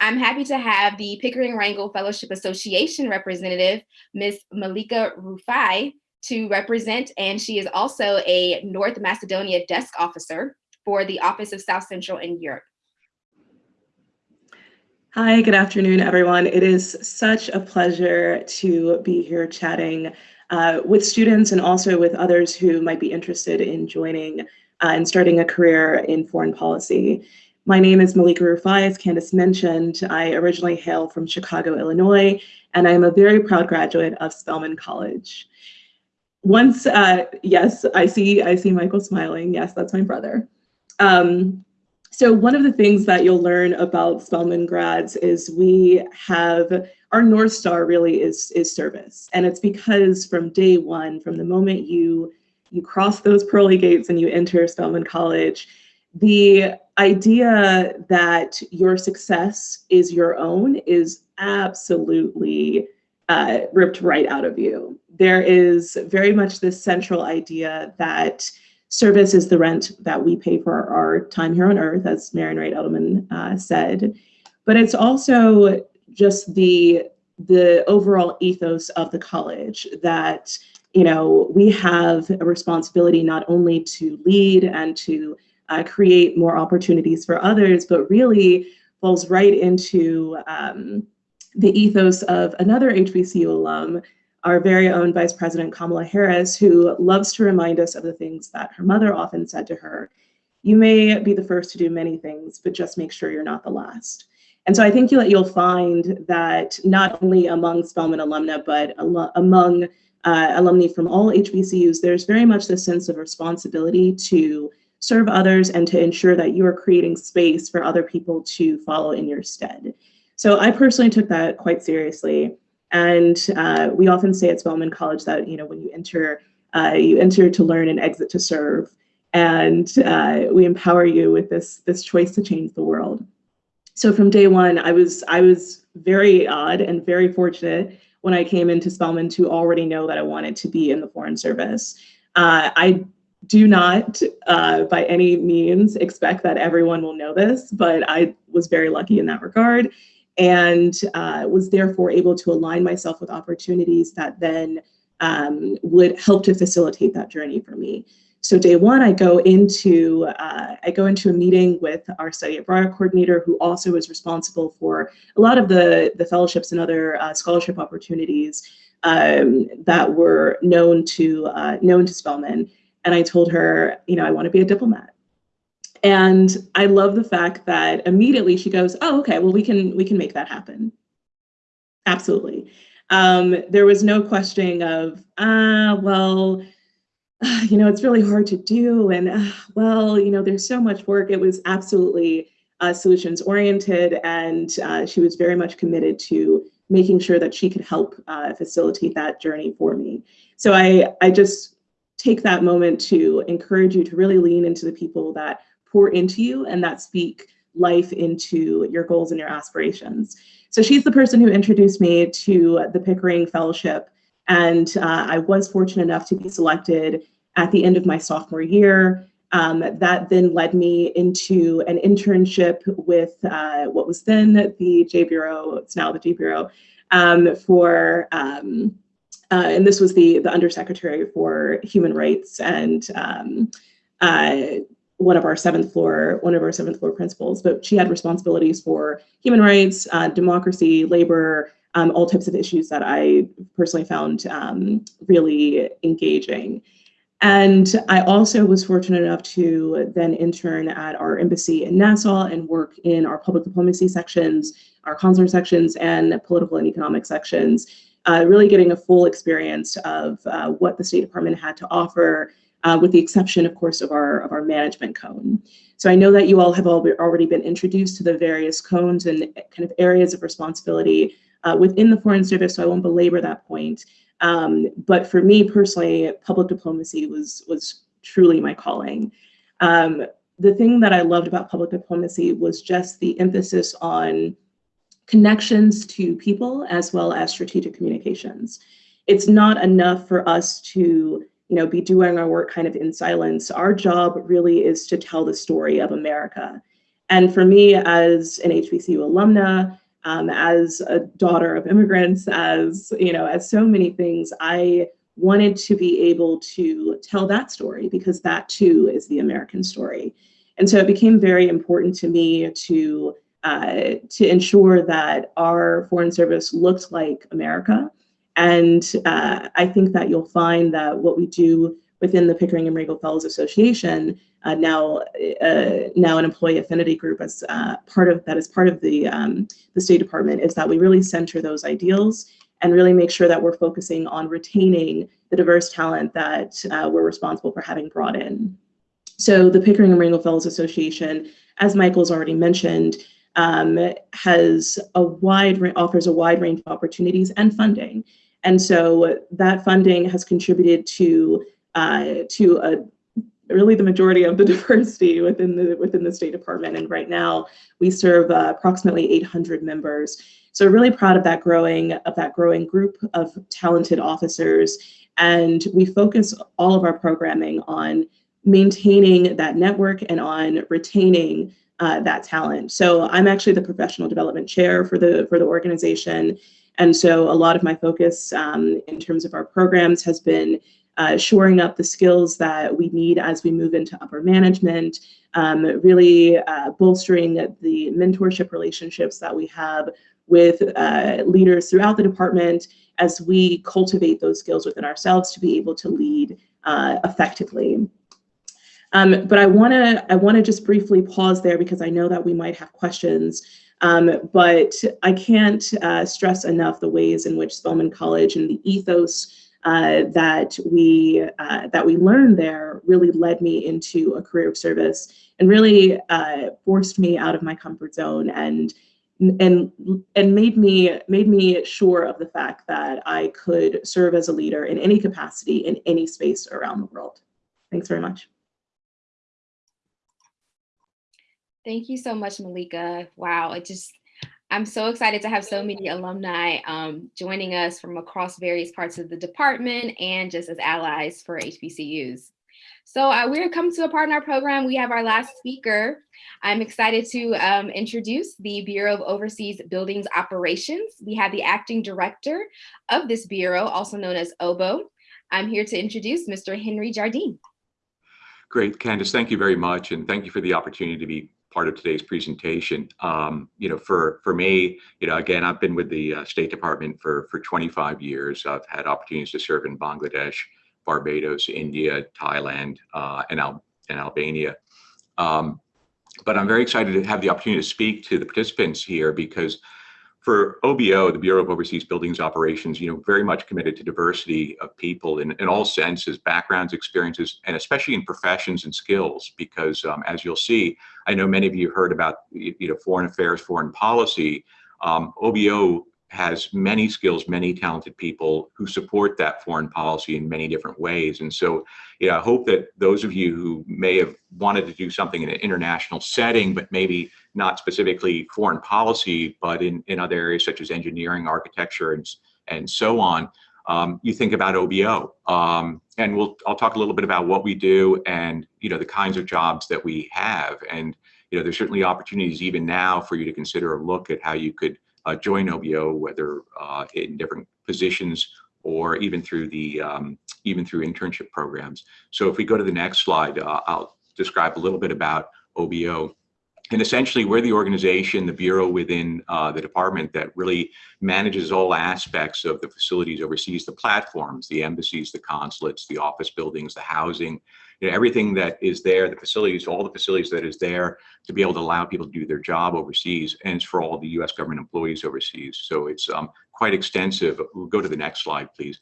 Speaker 1: I'm happy to have the Pickering Rangel Fellowship Association representative, Ms. Malika Rufai, to represent, and she is also a North Macedonia desk officer for the Office of South Central and Europe.
Speaker 9: Hi, good afternoon, everyone. It is such a pleasure to be here chatting uh, with students and also with others who might be interested in joining uh, and starting a career in foreign policy. My name is Malika Rufai, as Candace mentioned. I originally hail from Chicago, Illinois, and I'm a very proud graduate of Spelman College. Once, uh, yes, I see, I see Michael smiling. Yes, that's my brother. Um, so one of the things that you'll learn about Spelman grads is we have our North Star really is, is service. And it's because from day one, from the moment you, you cross those pearly gates and you enter Spelman College, the idea that your success is your own is absolutely uh, ripped right out of you. There is very much this central idea that Service is the rent that we pay for our time here on earth, as Marian Wright Edelman uh, said. But it's also just the the overall ethos of the college that you know we have a responsibility not only to lead and to uh, create more opportunities for others, but really falls right into um, the ethos of another HBCU alum our very own Vice President Kamala Harris, who loves to remind us of the things that her mother often said to her. You may be the first to do many things, but just make sure you're not the last. And so I think that you'll find that not only among Spelman alumna, but among uh, alumni from all HBCUs, there's very much this sense of responsibility to serve others and to ensure that you are creating space for other people to follow in your stead. So I personally took that quite seriously. And uh, we often say at Spelman College that, you know, when you enter, uh, you enter to learn and exit to serve. And uh, we empower you with this, this choice to change the world. So from day one, I was, I was very odd and very fortunate when I came into Spelman to already know that I wanted to be in the Foreign Service. Uh, I do not uh, by any means expect that everyone will know this, but I was very lucky in that regard and uh, was therefore able to align myself with opportunities that then um, would help to facilitate that journey for me. So day one, I go into uh, I go into a meeting with our study abroad coordinator, who also is responsible for a lot of the the fellowships and other uh, scholarship opportunities um, that were known to uh, known to Spelman. And I told her, you know, I want to be a diplomat. And I love the fact that immediately she goes, oh, okay, well, we can, we can make that happen. Absolutely. Um, there was no questioning of, ah, well, you know, it's really hard to do. And uh, well, you know, there's so much work. It was absolutely uh, solutions oriented. And uh, she was very much committed to making sure that she could help uh, facilitate that journey for me. So I, I just take that moment to encourage you to really lean into the people that pour into you and that speak life into your goals and your aspirations. So she's the person who introduced me to the Pickering Fellowship. And uh, I was fortunate enough to be selected at the end of my sophomore year. Um, that then led me into an internship with uh, what was then the J Bureau, it's now the J Bureau, um, for, um, uh, and this was the, the Undersecretary for Human Rights and um, uh, one of our seventh floor, one of our seventh floor principals, but she had responsibilities for human rights, uh, democracy, labor, um, all types of issues that I personally found um, really engaging. And I also was fortunate enough to then intern at our embassy in Nassau and work in our public diplomacy sections, our consular sections, and political and economic sections, uh, really getting a full experience of uh, what the State Department had to offer uh, with the exception, of course, of our, of our management cone. So I know that you all have all already been introduced to the various cones and kind of areas of responsibility uh, within the Foreign Service, so I won't belabor that point. Um, but for me personally, public diplomacy was was truly my calling. Um, the thing that I loved about public diplomacy was just the emphasis on connections to people as well as strategic communications. It's not enough for us to you know, be doing our work kind of in silence. Our job really is to tell the story of America. And for me, as an HBCU alumna, um, as a daughter of immigrants, as you know, as so many things, I wanted to be able to tell that story because that too is the American story. And so it became very important to me to uh, to ensure that our foreign service looked like America and uh, I think that you'll find that what we do within the Pickering and Rangel Fellows Association, uh, now uh, now an employee affinity group as uh, part of that is part of the um, the State Department, is that we really center those ideals and really make sure that we're focusing on retaining the diverse talent that uh, we're responsible for having brought in. So the Pickering and Rangel Fellows Association, as Michael's already mentioned, um, has a wide offers a wide range of opportunities and funding. And so that funding has contributed to uh, to a really the majority of the [LAUGHS] diversity within the within the State Department. And right now we serve uh, approximately 800 members. So really proud of that growing of that growing group of talented officers. And we focus all of our programming on maintaining that network and on retaining uh, that talent. So I'm actually the professional development chair for the for the organization. And so a lot of my focus um, in terms of our programs has been uh, shoring up the skills that we need as we move into upper management, um, really uh, bolstering the mentorship relationships that we have with uh, leaders throughout the department as we cultivate those skills within ourselves to be able to lead uh, effectively. Um, but I want to I want to just briefly pause there because I know that we might have questions. Um, but I can't uh, stress enough the ways in which Spelman College and the ethos uh, that we uh, that we learned there really led me into a career of service and really uh, forced me out of my comfort zone and and and made me made me sure of the fact that I could serve as a leader in any capacity in any space around the world. Thanks very much.
Speaker 1: Thank you so much, Malika. Wow, it just, I'm so excited to have so many alumni um, joining us from across various parts of the department and just as allies for HBCUs. So uh, we're coming to a part in our program. We have our last speaker. I'm excited to um, introduce the Bureau of Overseas Buildings Operations. We have the acting director of this bureau, also known as OBO. I'm here to introduce Mr. Henry Jardine.
Speaker 10: Great, Candace, thank you very much. And thank you for the opportunity to be part of today's presentation. Um, you know, for for me, you know, again, I've been with the uh, State Department for for 25 years. I've had opportunities to serve in Bangladesh, Barbados, India, Thailand, uh, and Al and Albania. Um, but I'm very excited to have the opportunity to speak to the participants here because for OBO, the Bureau of Overseas Buildings Operations, you know, very much committed to diversity of people in, in all senses, backgrounds, experiences, and especially in professions and skills, because um, as you'll see, I know many of you heard about, you know, foreign affairs, foreign policy. Um, OBO has many skills, many talented people who support that foreign policy in many different ways. And so, yeah, I hope that those of you who may have wanted to do something in an international setting, but maybe not specifically foreign policy, but in, in other areas such as engineering, architecture, and, and so on, um, you think about OBO. Um, and we'll, I'll talk a little bit about what we do and, you know, the kinds of jobs that we have. And, you know, there's certainly opportunities even now for you to consider a look at how you could join OBO, whether uh, in different positions or even through the um, even through internship programs. So if we go to the next slide, uh, I'll describe a little bit about OBO. And essentially, we're the organization, the bureau within uh, the department that really manages all aspects of the facilities overseas, the platforms, the embassies, the consulates, the office buildings, the housing, you know, everything that is there, the facilities, all the facilities that is there to be able to allow people to do their job overseas, and it's for all the U.S. government employees overseas. So it's um, quite extensive. We'll go to the next slide, please.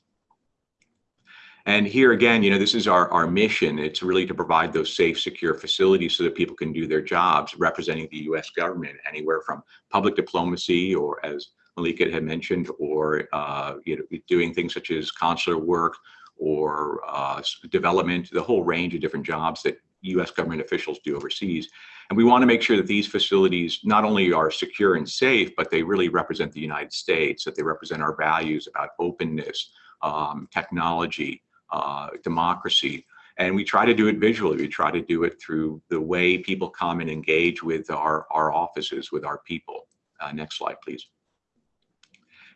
Speaker 10: And here again, you know, this is our, our mission. It's really to provide those safe, secure facilities so that people can do their jobs representing the US government anywhere from public diplomacy or as Malika had mentioned, or uh, you know, doing things such as consular work or uh, development, the whole range of different jobs that U.S. government officials do overseas. And we want to make sure that these facilities not only are secure and safe, but they really represent the United States, that they represent our values about openness, um, technology, uh, democracy. And we try to do it visually. We try to do it through the way people come and engage with our, our offices, with our people. Uh, next slide, please.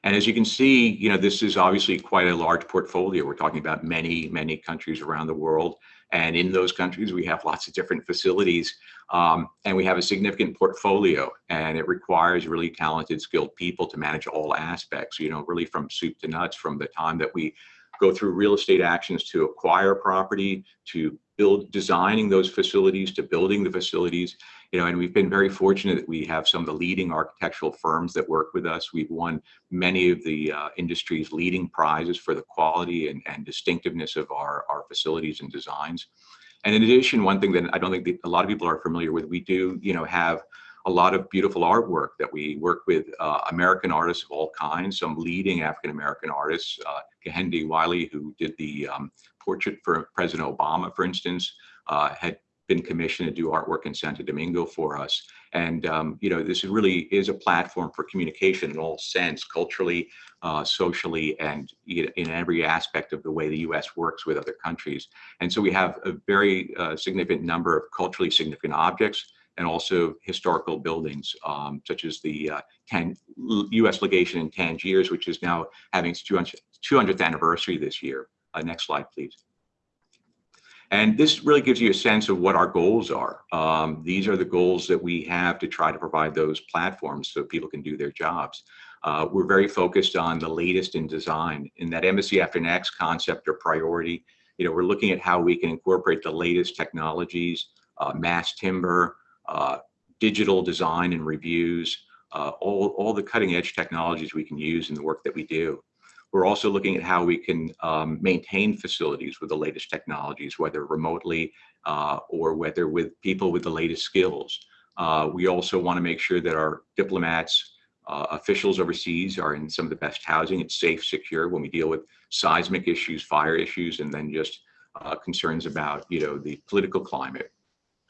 Speaker 10: And as you can see, you know, this is obviously quite a large portfolio. We're talking about many, many countries around the world. And in those countries, we have lots of different facilities um, and we have a significant portfolio and it requires really talented, skilled people to manage all aspects, you know, really from soup to nuts, from the time that we go through real estate actions to acquire property, to build, designing those facilities, to building the facilities, you know, and we've been very fortunate that we have some of the leading architectural firms that work with us. We've won many of the uh, industry's leading prizes for the quality and, and distinctiveness of our, our facilities and designs. And in addition, one thing that I don't think a lot of people are familiar with, we do, you know, have a lot of beautiful artwork that we work with uh, American artists of all kinds, some leading African-American artists, uh, Kehinde Wiley, who did the um, portrait for President Obama, for instance, uh, had been commissioned to do artwork in Santo Domingo for us. And, um, you know, this really is a platform for communication in all sense, culturally, uh, socially, and in every aspect of the way the U.S. works with other countries. And so we have a very uh, significant number of culturally significant objects and also historical buildings, um, such as the uh, 10, U.S. legation in Tangiers, which is now having its 200th anniversary this year. Uh, next slide, please. And this really gives you a sense of what our goals are. Um, these are the goals that we have to try to provide those platforms so people can do their jobs. Uh, we're very focused on the latest in design. In that Embassy After Next concept or priority, you know, we're looking at how we can incorporate the latest technologies, uh, mass timber, uh, digital design and reviews, uh, all, all the cutting edge technologies we can use in the work that we do. We're also looking at how we can um, maintain facilities with the latest technologies, whether remotely uh, or whether with people with the latest skills. Uh, we also want to make sure that our diplomats, uh, officials overseas are in some of the best housing. It's safe, secure when we deal with seismic issues, fire issues, and then just uh, concerns about you know the political climate.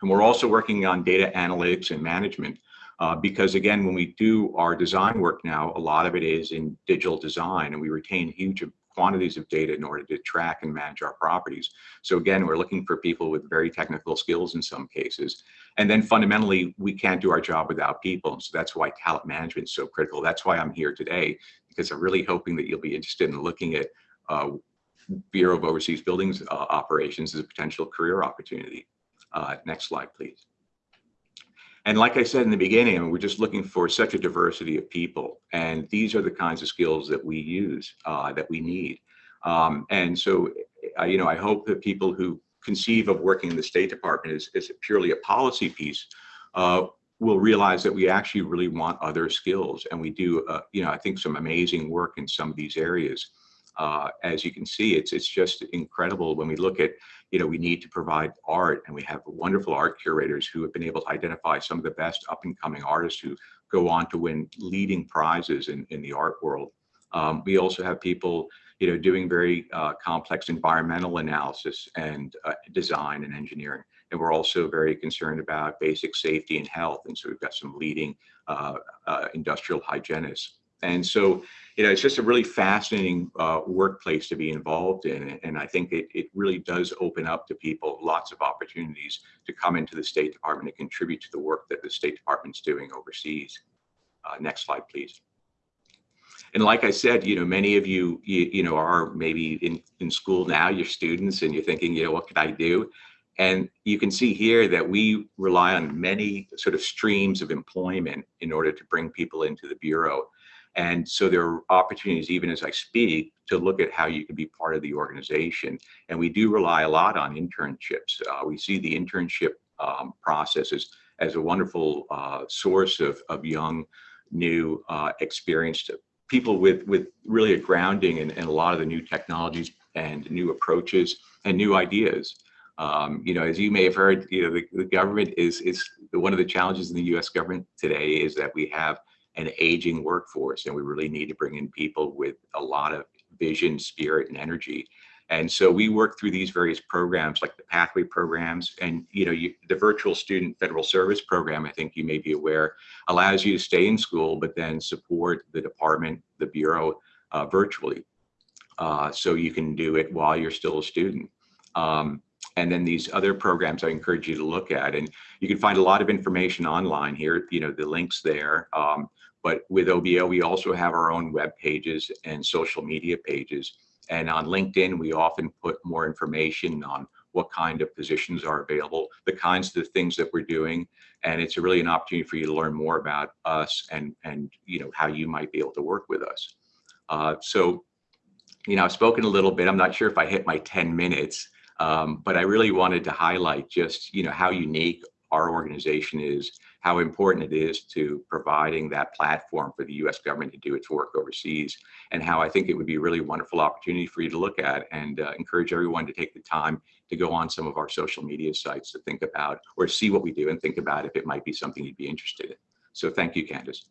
Speaker 10: And we're also working on data analytics and management uh, because again, when we do our design work now, a lot of it is in digital design and we retain huge quantities of data in order to track and manage our properties. So again, we're looking for people with very technical skills in some cases. And then fundamentally, we can't do our job without people. So that's why talent management is so critical. That's why I'm here today, because I'm really hoping that you'll be interested in looking at uh, Bureau of Overseas Buildings uh, operations as a potential career opportunity. Uh, next slide, please. And like I said in the beginning, we're just looking for such a diversity of people. And these are the kinds of skills that we use, uh, that we need. Um, and so, uh, you know, I hope that people who conceive of working in the State Department as, as purely a policy piece uh, will realize that we actually really want other skills. And we do, uh, you know, I think some amazing work in some of these areas. Uh, as you can see, it's it's just incredible when we look at, you know, we need to provide art and we have wonderful art curators who have been able to identify some of the best up and coming artists who go on to win leading prizes in, in the art world. Um, we also have people, you know, doing very uh, complex environmental analysis and uh, design and engineering. And we're also very concerned about basic safety and health. And so we've got some leading uh, uh industrial hygienists. And so, you know, it's just a really fascinating uh, workplace to be involved in. And I think it, it really does open up to people lots of opportunities to come into the State Department and contribute to the work that the State Department's doing overseas. Uh, next slide, please. And like I said, you know, many of you, you, you know, are maybe in, in school now, you're students and you're thinking, you know, what can I do? And you can see here that we rely on many sort of streams of employment in order to bring people into the Bureau. And so there are opportunities, even as I speak, to look at how you can be part of the organization. And we do rely a lot on internships. Uh, we see the internship um, process as, as a wonderful uh, source of, of young, new, uh, experienced people with, with really a grounding in, in a lot of the new technologies and new approaches and new ideas. Um, you know, as you may have heard, you know, the, the government is, is one of the challenges in the US government today is that we have an aging workforce, and we really need to bring in people with a lot of vision, spirit, and energy. And so we work through these various programs like the pathway programs and you know you, the virtual student federal service program I think you may be aware allows you to stay in school but then support the department the bureau uh, virtually. Uh, so you can do it while you're still a student. Um, and then these other programs I encourage you to look at and you can find a lot of information online here you know the links there. Um, but with OBO we also have our own web pages and social media pages and on LinkedIn, we often put more information on what kind of positions are available, the kinds of things that we're doing. And it's really an opportunity for you to learn more about us and, and you know, how you might be able to work with us. Uh, so, you know, I've spoken a little bit. I'm not sure if I hit my 10 minutes, um, but I really wanted to highlight just, you know, how unique our organization is how important it is to providing that platform for the US government to do its work overseas, and how I think it would be a really wonderful opportunity for you to look at and uh, encourage everyone to take the time to go on some of our social media sites to think about or see what we do and think about if it might be something you'd be interested in. So thank you, Candace.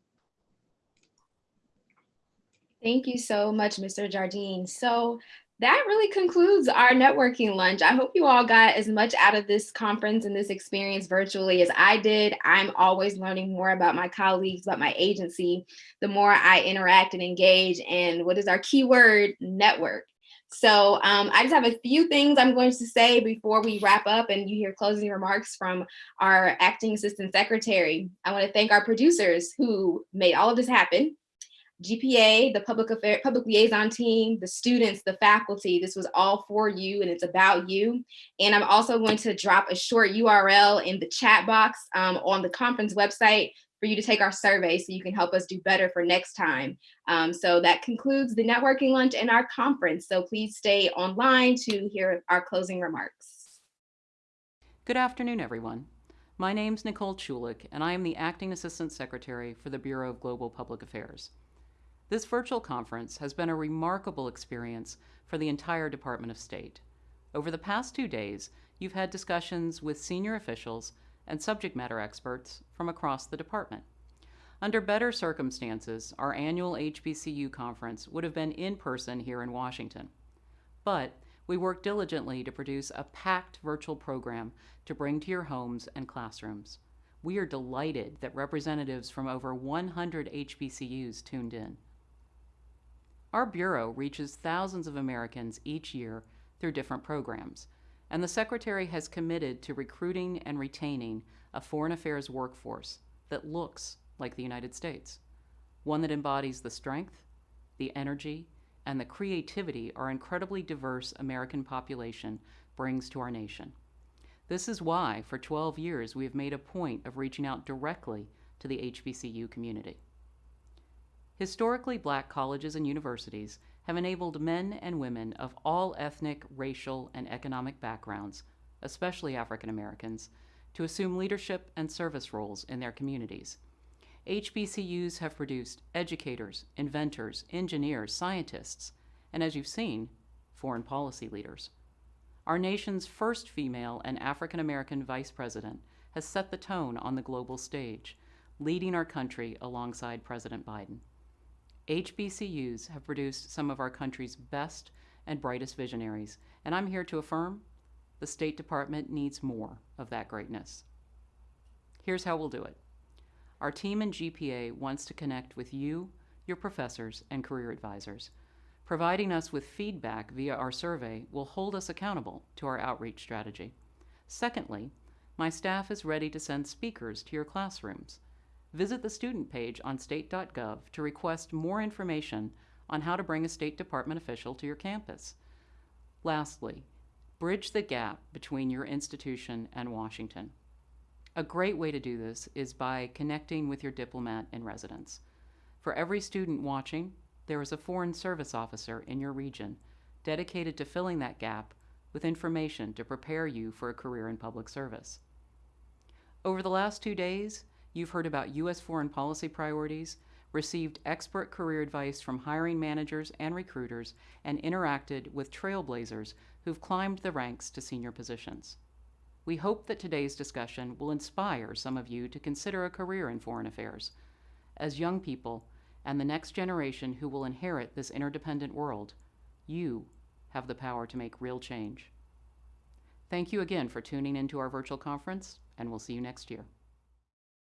Speaker 1: Thank you so much, Mr. Jardine. So that really concludes our networking lunch. I hope you all got as much out of this conference and this experience virtually as I did. I'm always learning more about my colleagues, about my agency, the more I interact and engage. And what is our keyword? Network. So um, I just have a few things I'm going to say before we wrap up and you hear closing remarks from our acting assistant secretary. I want to thank our producers who made all of this happen. GPA, the public affair, public liaison team, the students, the faculty, this was all for you and it's about you. And I'm also going to drop a short URL in the chat box um, on the conference website for you to take our survey so you can help us do better for next time. Um, so that concludes the networking lunch and our conference. So please stay online to hear our closing remarks.
Speaker 6: Good afternoon, everyone. My name's Nicole Chulick, and I am the Acting Assistant Secretary for the Bureau of Global Public Affairs. This virtual conference has been a remarkable experience for the entire Department of State. Over the past two days, you've had discussions with senior officials and subject matter experts from across the department. Under better circumstances, our annual HBCU conference would have been in person here in Washington. But we worked diligently to produce a packed virtual program to bring to your homes and classrooms. We are delighted that representatives from over 100 HBCUs tuned in. Our Bureau reaches thousands of Americans each year through different programs, and the Secretary has committed to recruiting and retaining a foreign affairs workforce that looks like the United States, one that embodies the strength, the energy, and the creativity our incredibly diverse American population brings to our nation. This is why, for 12 years, we have made a point of reaching out directly to the HBCU community. Historically black colleges and universities have enabled men and women of all ethnic, racial, and economic backgrounds, especially African Americans, to assume leadership and service roles in their communities. HBCUs have produced educators, inventors, engineers, scientists, and as you've seen, foreign policy leaders. Our nation's first female and African American vice president has set the tone on the global stage, leading our country alongside President Biden. HBCUs have produced some of our country's best and brightest visionaries, and I'm here to affirm the State Department needs more of that greatness. Here's how we'll do it. Our team in GPA wants to connect with you, your professors, and career advisors. Providing us with feedback via our survey will hold us accountable to our outreach strategy. Secondly, my staff is ready to send speakers to your classrooms visit the student page on state.gov to request more information on how to bring a State Department official to your campus. Lastly, bridge the gap between your institution and Washington. A great way to do this is by connecting with your diplomat in residence. For every student watching, there is a Foreign Service Officer in your region dedicated to filling that gap with information to prepare you for a career in public service. Over the last two days, You've heard about U.S. foreign policy priorities, received expert career advice from hiring managers and recruiters, and interacted with trailblazers who've climbed the ranks to senior positions. We hope that today's discussion will inspire some of you to consider a career in foreign affairs. as young people and the next generation who will inherit this interdependent world, you have the power to make real change. Thank you again for tuning into our virtual conference, and we'll see you next year.